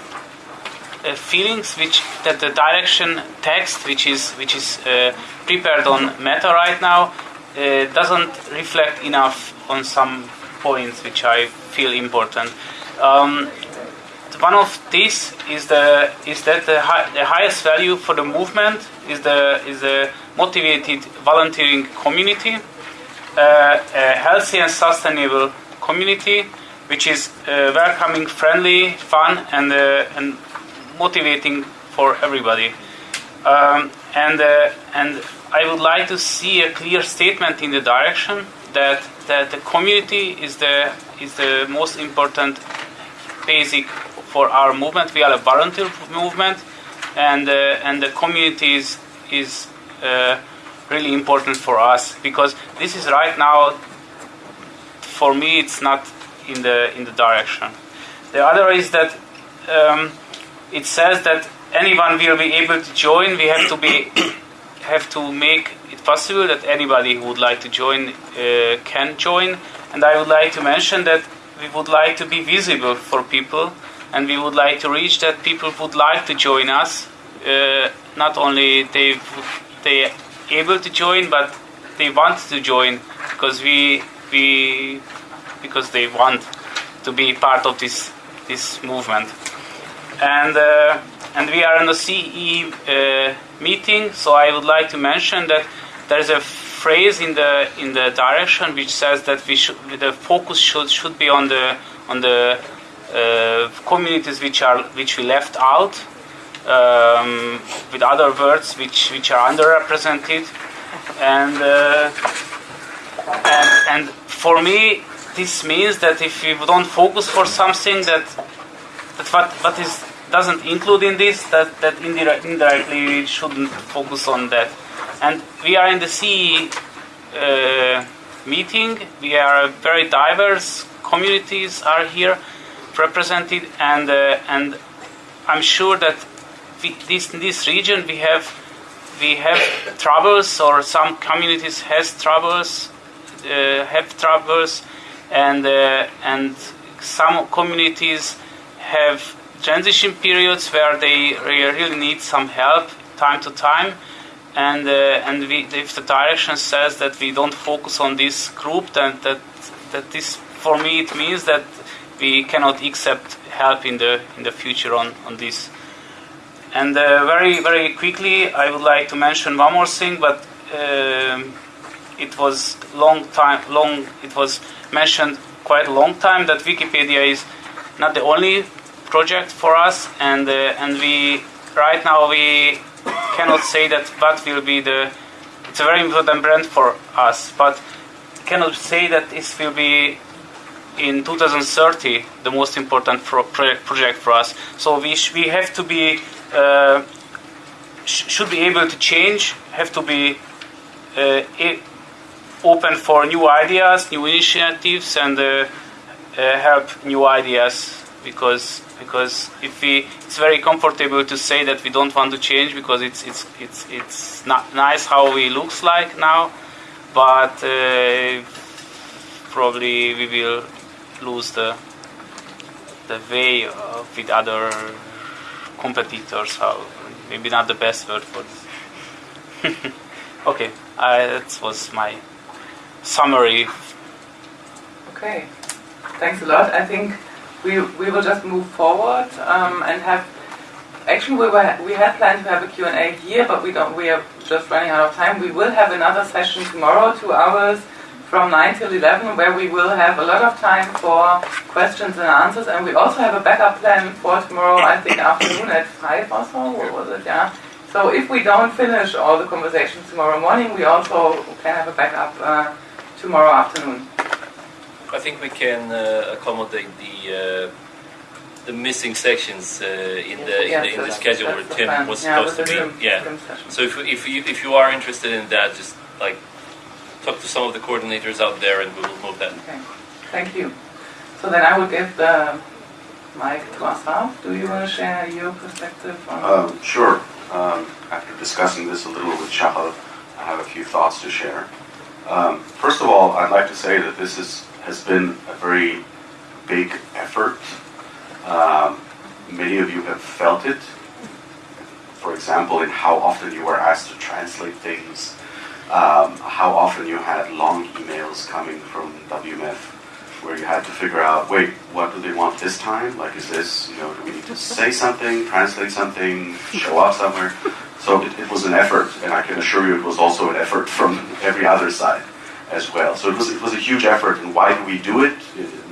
uh, feelings which that the direction text which is which is uh, prepared on Meta right now uh, doesn't reflect enough on some points which I feel important. Um, one of these is the is that the, hi, the highest value for the movement is the is the motivated volunteering community, uh, a healthy and sustainable community, which is uh, welcoming, friendly, fun, and uh, and motivating for everybody. Um, and uh, and I would like to see a clear statement in the direction that that the community is the is the most important basic for our movement. We are a volunteer movement, and uh, and the community is is uh, really important for us because this is right now. For me, it's not in the in the direction. The other is that um, it says that anyone will be able to join. We have to be have to make it possible that anybody who would like to join uh, can join. And I would like to mention that we would like to be visible for people, and we would like to reach that people would like to join us. Uh, not only they they able to join, but they want to join because we we because they want to be part of this this movement. And uh, and we are in the CE uh, meeting, so I would like to mention that there is a phrase in the in the direction which says that we should the focus should should be on the on the uh, communities which are which we left out. Um, with other words, which which are underrepresented, and uh, and and for me, this means that if we don't focus for something that that what what is doesn't include in this, that that indire- indirectly we shouldn't focus on that. And we are in the CE uh, meeting. We are very diverse communities are here represented, and uh, and I'm sure that we, this in this region we have we have troubles, or some communities has troubles, uh, have troubles, and uh, and some communities have transition periods where they really need some help time to time. And uh, and we, if the direction says that we don't focus on this group then that that this for me it means that we cannot accept help in the in the future on on this. And uh, very very quickly I would like to mention one more thing but um, it was long time long it was mentioned quite a long time that Wikipedia is not the only project for us and uh, and we right now we cannot say that what will be the it's a very important brand for us but cannot say that this will be in 2030 the most important pro- pro- project for us. So we we have to be uh, sh- should be able to change have to be uh, open for new ideas new initiatives and uh, uh, help new ideas because because if we it's very comfortable to say that we don't want to change because it's it's it's it's not nice how we looks like now but uh, probably we will lose the the way uh, with other competitors how maybe not the best word for this <laughs> okay I, that was my summary Okay, thanks a lot. I think we, we will just move forward um, and have. Actually, we were we had planned to have a Q and A here, but we don't. We are just running out of time. We will have another session tomorrow, two hours from nine till eleven, where we will have a lot of time for questions and answers. And we also have a backup plan for tomorrow. I think afternoon at five or so. What was it? Yeah. So if we don't finish all the conversations tomorrow morning, we also can have a backup uh, tomorrow afternoon. I think we can uh, accommodate the uh, the missing sections uh, in the in the, in the schedule where that's the Tim was supposed with to be. Yeah. So if if you if you are interested in that, just like talk to some of the coordinators out there, and we will move that. Okay, thank you. So then I will give the mic to Asaf. Do you want to share your perspective on? Um, sure. Um, after discussing this a little with Shahal, I have a few thoughts to share. Um, first of all, I'd like to say that this is, has been a very big effort. Um, many of you have felt it. For example, in how often you were asked to translate things, um, how often you had long emails coming from WMF where you had to figure out, wait, what do they want this time? Like, is this, you know, do we need to say something, translate something, show up somewhere? So it, it was an effort, and I can assure you it was also an effort from every other side as well. So it was, it was a huge effort, and why do we do it?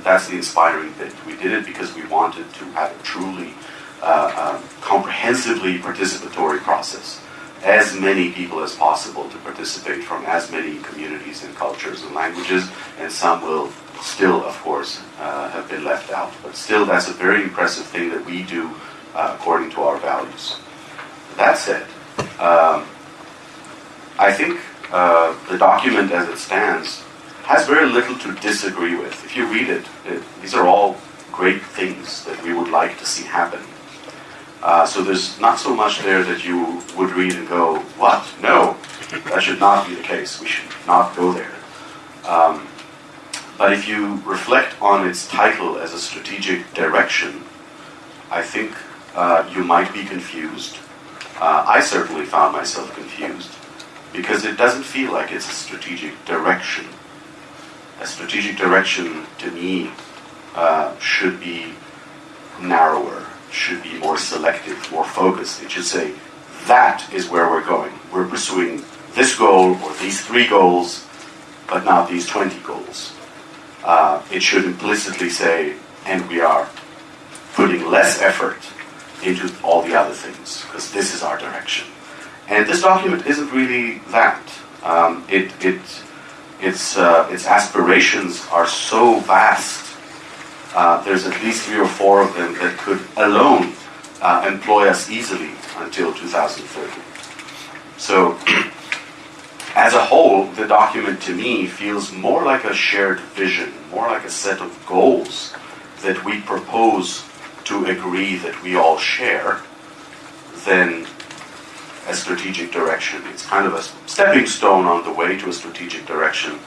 That's the inspiring bit. We did it because we wanted to have a truly uh, um, comprehensively participatory process. As many people as possible to participate from as many communities and cultures and languages, and some will still, of course, uh, have been left out. But still, that's a very impressive thing that we do uh, according to our values. That said, um, I think uh, the document as it stands has very little to disagree with. If you read it, it these are all great things that we would like to see happen. Uh, so there's not so much there that you would read and go, what? No, that should not be the case. We should not go there. Um, but if you reflect on its title as a strategic direction, I think uh, you might be confused. Uh, I certainly found myself confused because it doesn't feel like it's a strategic direction. A strategic direction, to me, uh, should be narrower, should be more selective, more focused. It should say, that is where we're going. We're pursuing this goal or these three goals, but not these 20 goals. Uh, it should implicitly say, and we are putting less effort into all the other things, because this is our direction. And this document isn't really that. Um, it, it, its, uh, its aspirations are so vast. Uh, there's at least three or four of them that could alone uh, employ us easily until 2030. So, <clears throat> as a whole, the document to me feels more like a shared vision, more like a set of goals that we propose to agree that we all share than a strategic direction. It's kind of a stepping stone on the way to a strategic direction.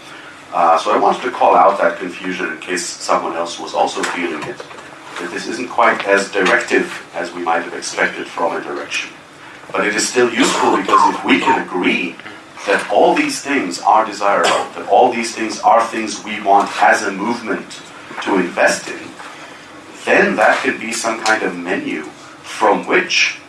Uh, so I wanted to call out that confusion in case someone else was also feeling it, that this isn't quite as directive as we might have expected from a direction. But it is still useful because if we can agree that all these things are desirable, that all these things are things we want as a movement to invest in, then that can be some kind of menu from which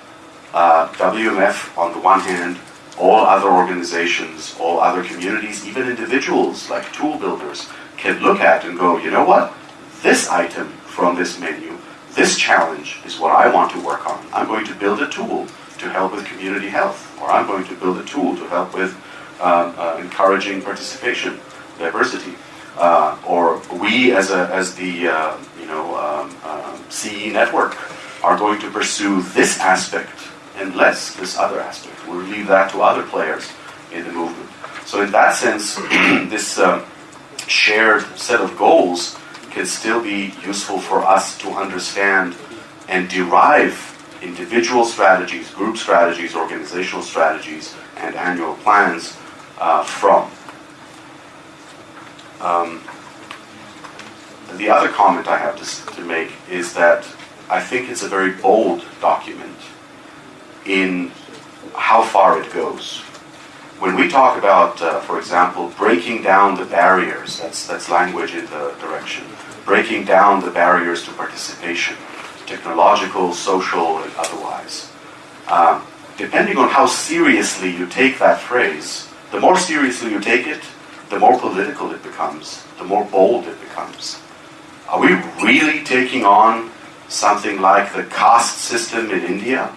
uh, WMF, on the one hand, all other organizations, all other communities, even individuals like tool builders, can look at and go, you know what? This item from this menu, this challenge is what I want to work on. I'm going to build a tool to help with community health, or I'm going to build a tool to help with um, uh, encouraging participation, diversity. Uh, or we as, a, as the uh, you know, um, um CE network are going to pursue this aspect and less this other aspect. We'll leave that to other players in the movement. So in that sense, <clears throat> this uh, shared set of goals can still be useful for us to understand and derive individual strategies, group strategies, organizational strategies, and annual plans uh, from. Um, the other comment I have to, to make is that I think it's a very bold document in how far it goes. When we talk about, uh, for example, breaking down the barriers, that's, that's language in the direction, breaking down the barriers to participation, technological, social, and otherwise. Uh, depending on how seriously you take that phrase, the more seriously you take it, the more political it becomes, the more bold it becomes. Are we really taking on something like the caste system in India?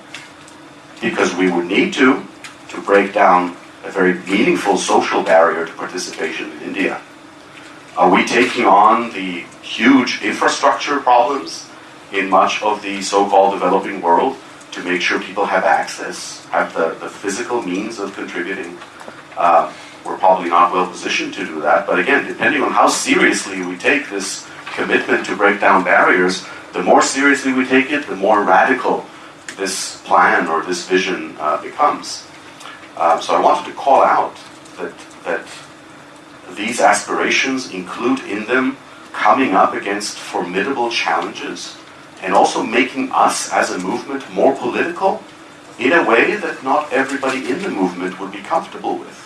Because we would need to, to break down a very meaningful social barrier to participation in India. Are we taking on the huge infrastructure problems in much of the so-called developing world to make sure people have access, have the, the physical means of contributing? Uh, we're probably not well positioned to do that, but again, depending on how seriously we take this commitment to break down barriers, the more seriously we take it, the more radical this plan or this vision uh, becomes. Um, so I wanted to call out that, that these aspirations include in them coming up against formidable challenges and also making us as a movement more political in a way that not everybody in the movement would be comfortable with.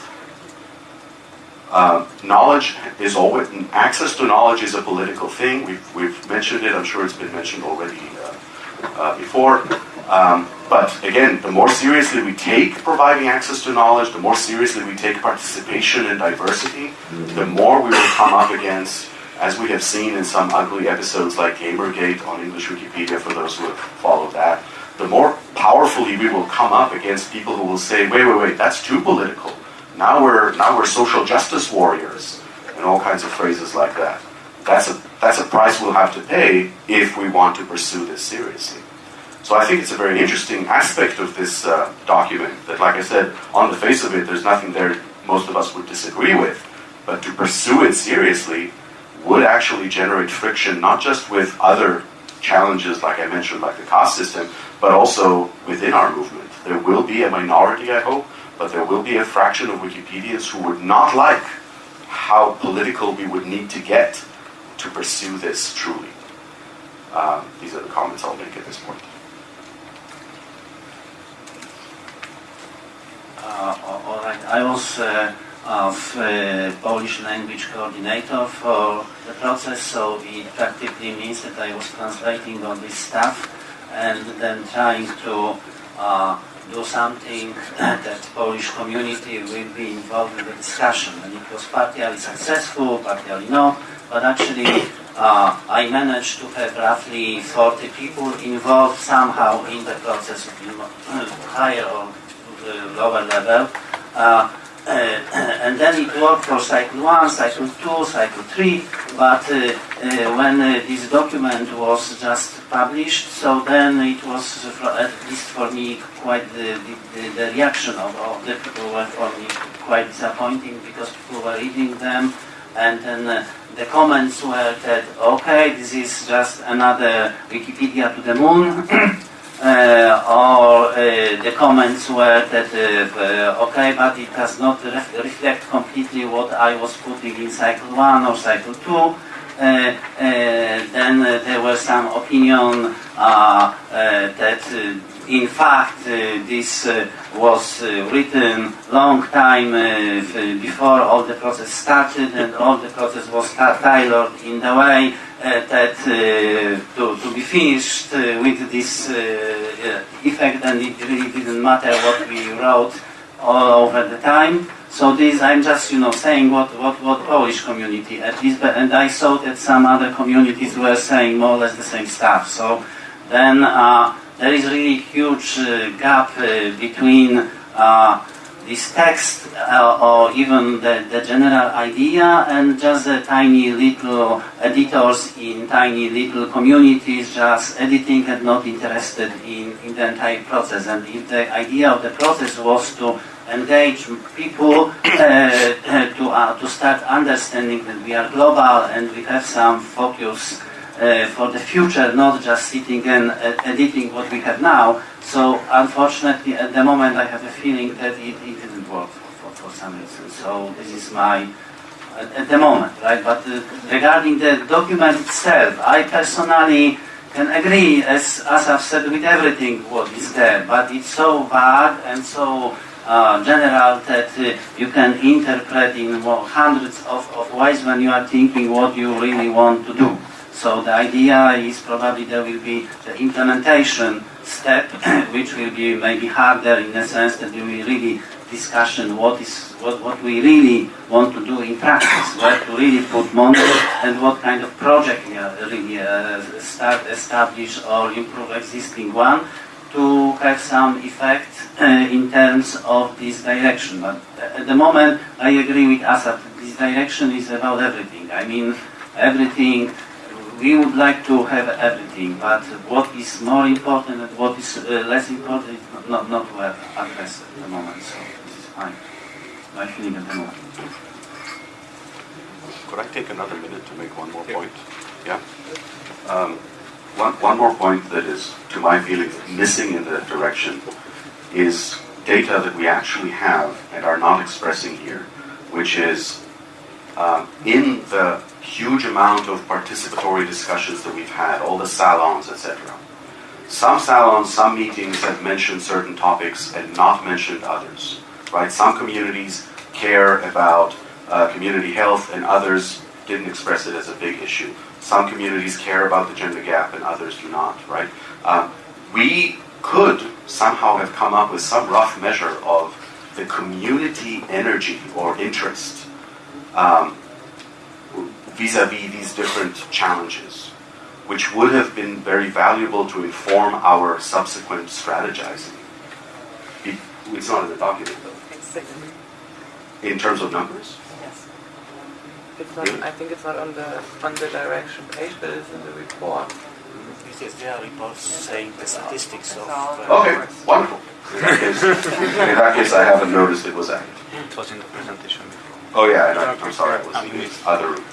Uh, knowledge is always, access to knowledge is a political thing. We've, we've mentioned it, I'm sure it's been mentioned already uh, uh, before. Um, but again, the more seriously we take providing access to knowledge, the more seriously we take participation and diversity, the more we will come up against, as we have seen in some ugly episodes like Gamergate on English Wikipedia, for those who have followed that, the more powerfully we will come up against people who will say, wait, wait, wait, that's too political now we're now we're social justice warriors and all kinds of phrases like that. that's a that's a price we'll have to pay if we want to pursue this seriously. So I think it's a very interesting aspect of this uh, document that, like I said, on the face of it, there's nothing there most of us would disagree with, but to pursue it seriously would actually generate friction not just with other challenges, like I mentioned, like the caste system, but also within our movement. There will be a minority, I hope, but there will be a fraction of Wikipedians who would not like how political we would need to get to pursue this truly. Um, these are the comments I'll make at this point. Uh, all right. I was uh, of uh, Polish language coordinator for the process, so it practically means that I was translating all this stuff and then trying to uh, do something <coughs> that Polish community will be involved in the discussion. And it was partially successful, partially not, but actually uh, I managed to have roughly 40 people involved somehow in the process, <coughs> higher or lower level. Uh, <clears throat> and then it worked for cycle 1, cycle 2, cycle 3, but uh, uh, when this document was just published, so then it was, at least for me, quite the, the, the reaction of, of, the people were for me quite disappointing because people were reading them and then uh, the comments were that, okay, this is just another Wikipedia to the moon. <clears throat> Uh, or uh, the comments were that uh, okay, but it does not ref reflect completely what I was putting in cycle one or cycle two. then there was some opinion that in fact, uh, this uh, was uh, written long time before all the process started and all the process was tailored in the way that to, to be finished with this effect and it really didn't matter what we wrote all over the time. So this, I'm just, you know, saying what, what, what Polish community at least, and I saw that some other communities were saying more or less the same stuff. So then uh, there is really huge uh, gap uh, between uh, this text or even the, the general idea and just the tiny little editors in tiny little communities just editing and not interested in, in the entire process. And if the idea of the process was to engage people uh, to, uh, to start understanding that we are global and we have some focus uh, for the future, not just sitting and uh, editing what we have now. So unfortunately, at the moment, I have a feeling that it, it didn't work for, for, for, some reason. So this is my at, at the moment, right? But uh, regarding the document itself, I personally can agree, as, as I've said, with everything what is there. But it's so vague and so uh, general that uh, you can interpret in hundreds of, of ways when you are thinking what you really want to do. So the idea is probably there will be the implementation step, <clears throat> which will be maybe harder in the sense that we will really discussion what is what, what we really want to do in practice, where to really put money and what kind of project we are really uh, start establish or improve existing one to have some effect uh, in terms of this direction. But at the moment, I agree with Asaf. This direction is about everything. I mean, everything we would like to have everything, but what is more important and what is uh, less important is not, not to have addressed at the moment. So this is fine. My feeling at the moment. Could I take another minute to make one more point? Yeah. Um, one, one more point that is, to my feeling, missing in the direction is data that we actually have and are not expressing here, which is um, in the huge amount of participatory discussions that we've had, all the salons, etc. Some salons, some meetings have mentioned certain topics and not mentioned others. Right? Some communities care about uh, community health, and others didn't express it as a big issue. Some communities care about the gender gap, and others do not. Right? Um, we could somehow have come up with some rough measure of the community energy or interest um, vis-a-vis these different challenges, which would have been very valuable to inform our subsequent strategizing. It's not in the document, though. In terms of numbers? Yes. It's not. I think it's not on the on the direction page, but it's in the report. Yes, there are reports saying the statistics of. Uh, okay, wonderful. In that case, <laughs> in that case, I haven't noticed it was added. It was in the presentation before. Oh yeah, and I'm, I'm sorry, I was in the other room.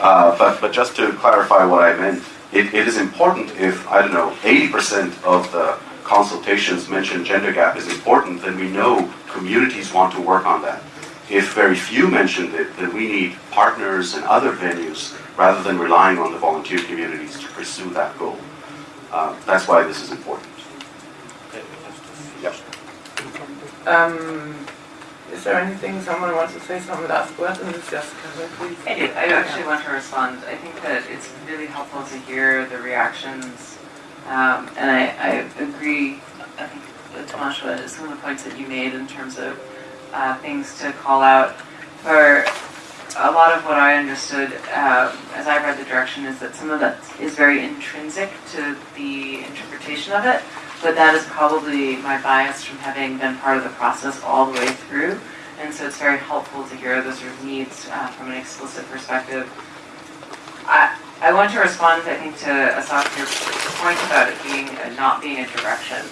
Uh, but but just to clarify what I meant, it, it is important if I don't know 80% of the consultations mention gender gap is important, then we know communities want to work on that. If very few mentioned it, then we need partners and other venues rather than relying on the volunteer communities to pursue that goal. Uh, that's why this is important. Okay, we have to Yep. Um, is there anything someone wants to say? Some last words, and this just please. I. I actually want to respond. I think that it's really helpful to hear the reactions, um, and I, I agree. I think with Tomasha, some of the points that you made in terms of uh, things to call out. For a lot of what I understood um, as I read the direction is that some of that is very intrinsic to the interpretation of it, but that is probably my bias from having been part of the process all the way through. And so it's very helpful to hear those sort of needs uh, from an explicit perspective. I, I want to respond, I think, to Asaf, your point about it being not being a direction.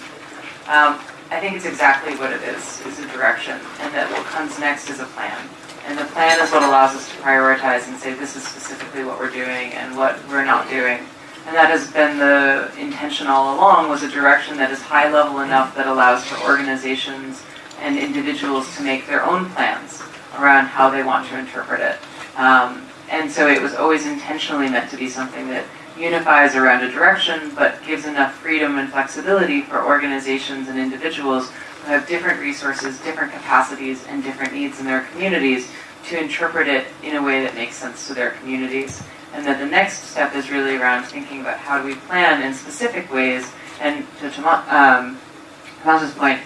Um, I think it's exactly what it is, is a direction, and that what comes next is a plan. And the plan is what allows us to prioritize and say this is specifically what we're doing and what we're not doing. And that has been the intention all along, was a direction that is high level enough that allows for organizations and individuals to make their own plans around how they want to interpret it. Um, and so it was always intentionally meant to be something that unifies around a direction, but gives enough freedom and flexibility for organizations and individuals who have different resources, different capacities, and different needs in their communities to interpret it in a way that makes sense to their communities. And that the next step is really around thinking about how do we plan in specific ways, and to um, point,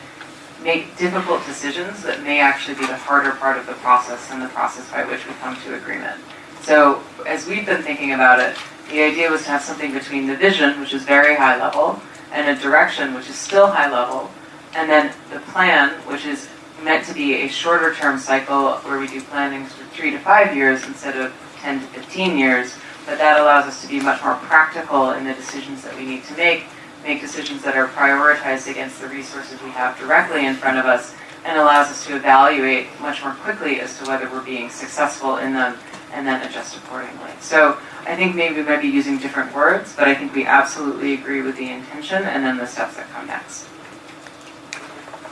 make difficult decisions that may actually be the harder part of the process and the process by which we come to agreement. So as we've been thinking about it, the idea was to have something between the vision, which is very high level, and a direction, which is still high level, and then the plan, which is meant to be a shorter term cycle where we do planning for three to five years instead of 10 to 15 years, but that allows us to be much more practical in the decisions that we need to make, make decisions that are prioritized against the resources we have directly in front of us, and allows us to evaluate much more quickly as to whether we're being successful in them and then adjust accordingly. So I think maybe we might be using different words, but I think we absolutely agree with the intention and then the steps that come next.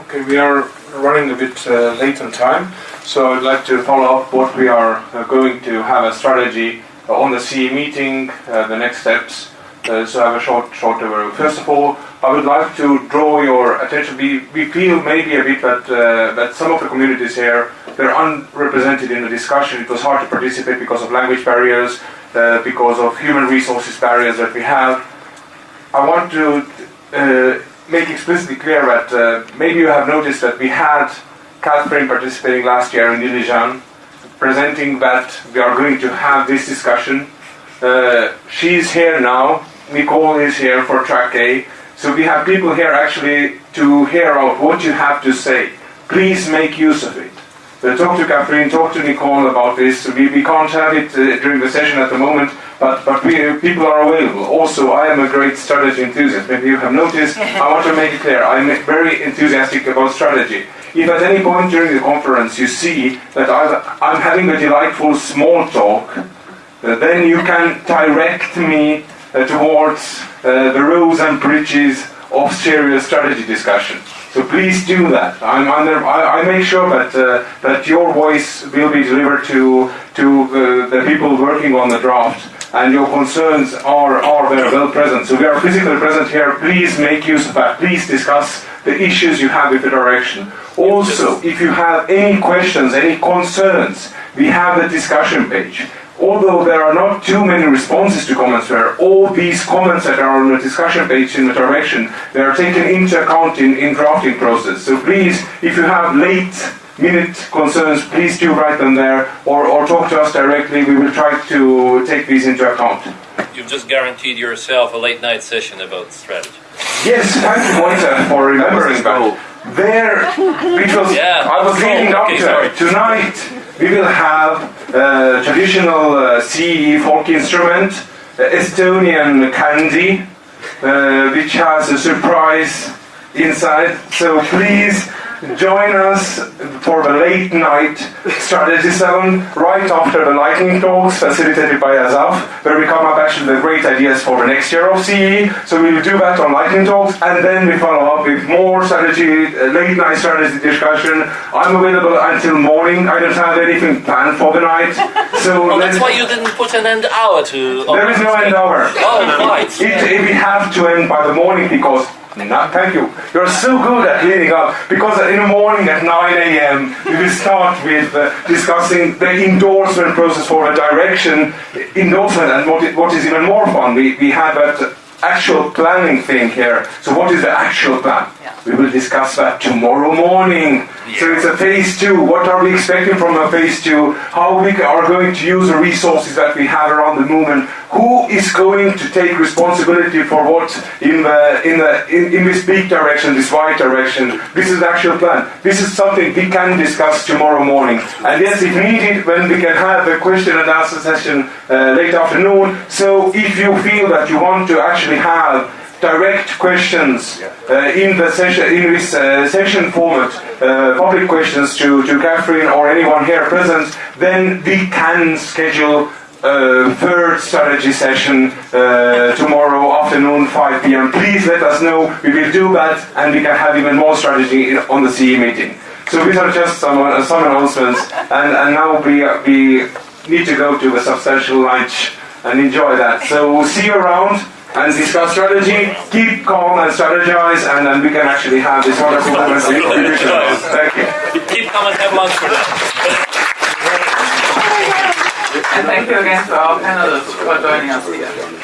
Okay, we are running a bit uh, late on time, so I'd like to follow up what we are uh, going to have a strategy uh, on the CE meeting, uh, the next steps. Uh, so I have a short, short overview. First of all, I would like to draw your attention. We, we feel maybe a bit that that some of the communities here they're unrepresented in the discussion. It was hard to participate because of language barriers, because of human resources barriers that we have. I want to uh, make explicitly clear that uh, maybe you have noticed that we had Katherine participating last year in Dilijan, presenting that we are going to have this discussion. Uh, she's here now. Nicole is here for track A. So we have people here actually to hear out what you have to say. Please make use of it. Uh, talk to Katherine, talk to Nicole about this. We, we can't have it uh, during the session at the moment, but, but we, people are available. Also, I am a great strategy enthusiast. Maybe you have noticed, I want to make it clear, I'm very enthusiastic about strategy. If at any point during the conference you see that I've, I'm having a delightful small talk, uh, then you can direct me uh, towards uh, the rows and bridges of serious strategy discussion. So please do that. I'm I, I make sure that uh, that your voice will be delivered to to uh, the people working on the draft, and your concerns are are very well present. So we are physically present here. Please make use of that. Please discuss the issues you have with the direction. Also, if you have any questions, any concerns, we have the discussion page although there are not too many responses to comments where all these comments that are on the discussion page in the direction, they are taken into account in, in drafting process. So please, if you have late minute concerns, please do write them there or, or talk to us directly. We will try to take these into account. You've just guaranteed yourself a late night session about strategy. Yes, thank you, Moita, for remembering that. There, which was, Yeah. I was leading up Okay, to sorry. Tonight, we will have uh, traditional uh, CE folk instrument, uh, Estonian candy, uh, which has a surprise inside. So please join us for the late night strategy session right after the lightning talks facilitated by Asaf, where we come up actually with great ideas for the next year of CE. So we will do that on lightning talks, and then we follow up with more strategy, uh, late night strategy discussion. I'm available until morning. I don't have anything planned for the night. So <laughs> Oh, that's why you didn't put an end hour to. there is no end hour. Oh, right. It, it- we have to end by the morning because. No, thank you. You're so good at cleaning up because in the morning at 9 a.m. we will start with uh, discussing the endorsement process for a direction endorsement and what, it, what is even more fun. We, we have that actual planning thing here. So what is the actual plan? We will discuss that tomorrow morning. So it's a phase two. What are we expecting from a phase two? How we are going to use the resources that we have around the movement? Who is going to take responsibility for what in the in the in, in this big direction, this wide direction? This is the actual plan. This is something we can discuss tomorrow morning. And yes, if needed, when we can have a question and answer session uh, late afternoon. So if you feel that you want to actually have direct questions uh, in the session in this uh, session format, uh, public questions to, to Katherine or anyone here present, then we can schedule a third strategy session uh, tomorrow afternoon 5 p.m. Please let us know. We will do that, and we can have even more strategy in, on the CE meeting. So these are just some uh, some announcements, and, and now we uh, we need to go to a substantial lunch and enjoy that. So we'll see you around and discuss strategy. Keep calm and strategize, and then we can actually have this wonderful moment. Thank you. Keep coming, have lunch for that. And thank you again to our panelists for joining us here.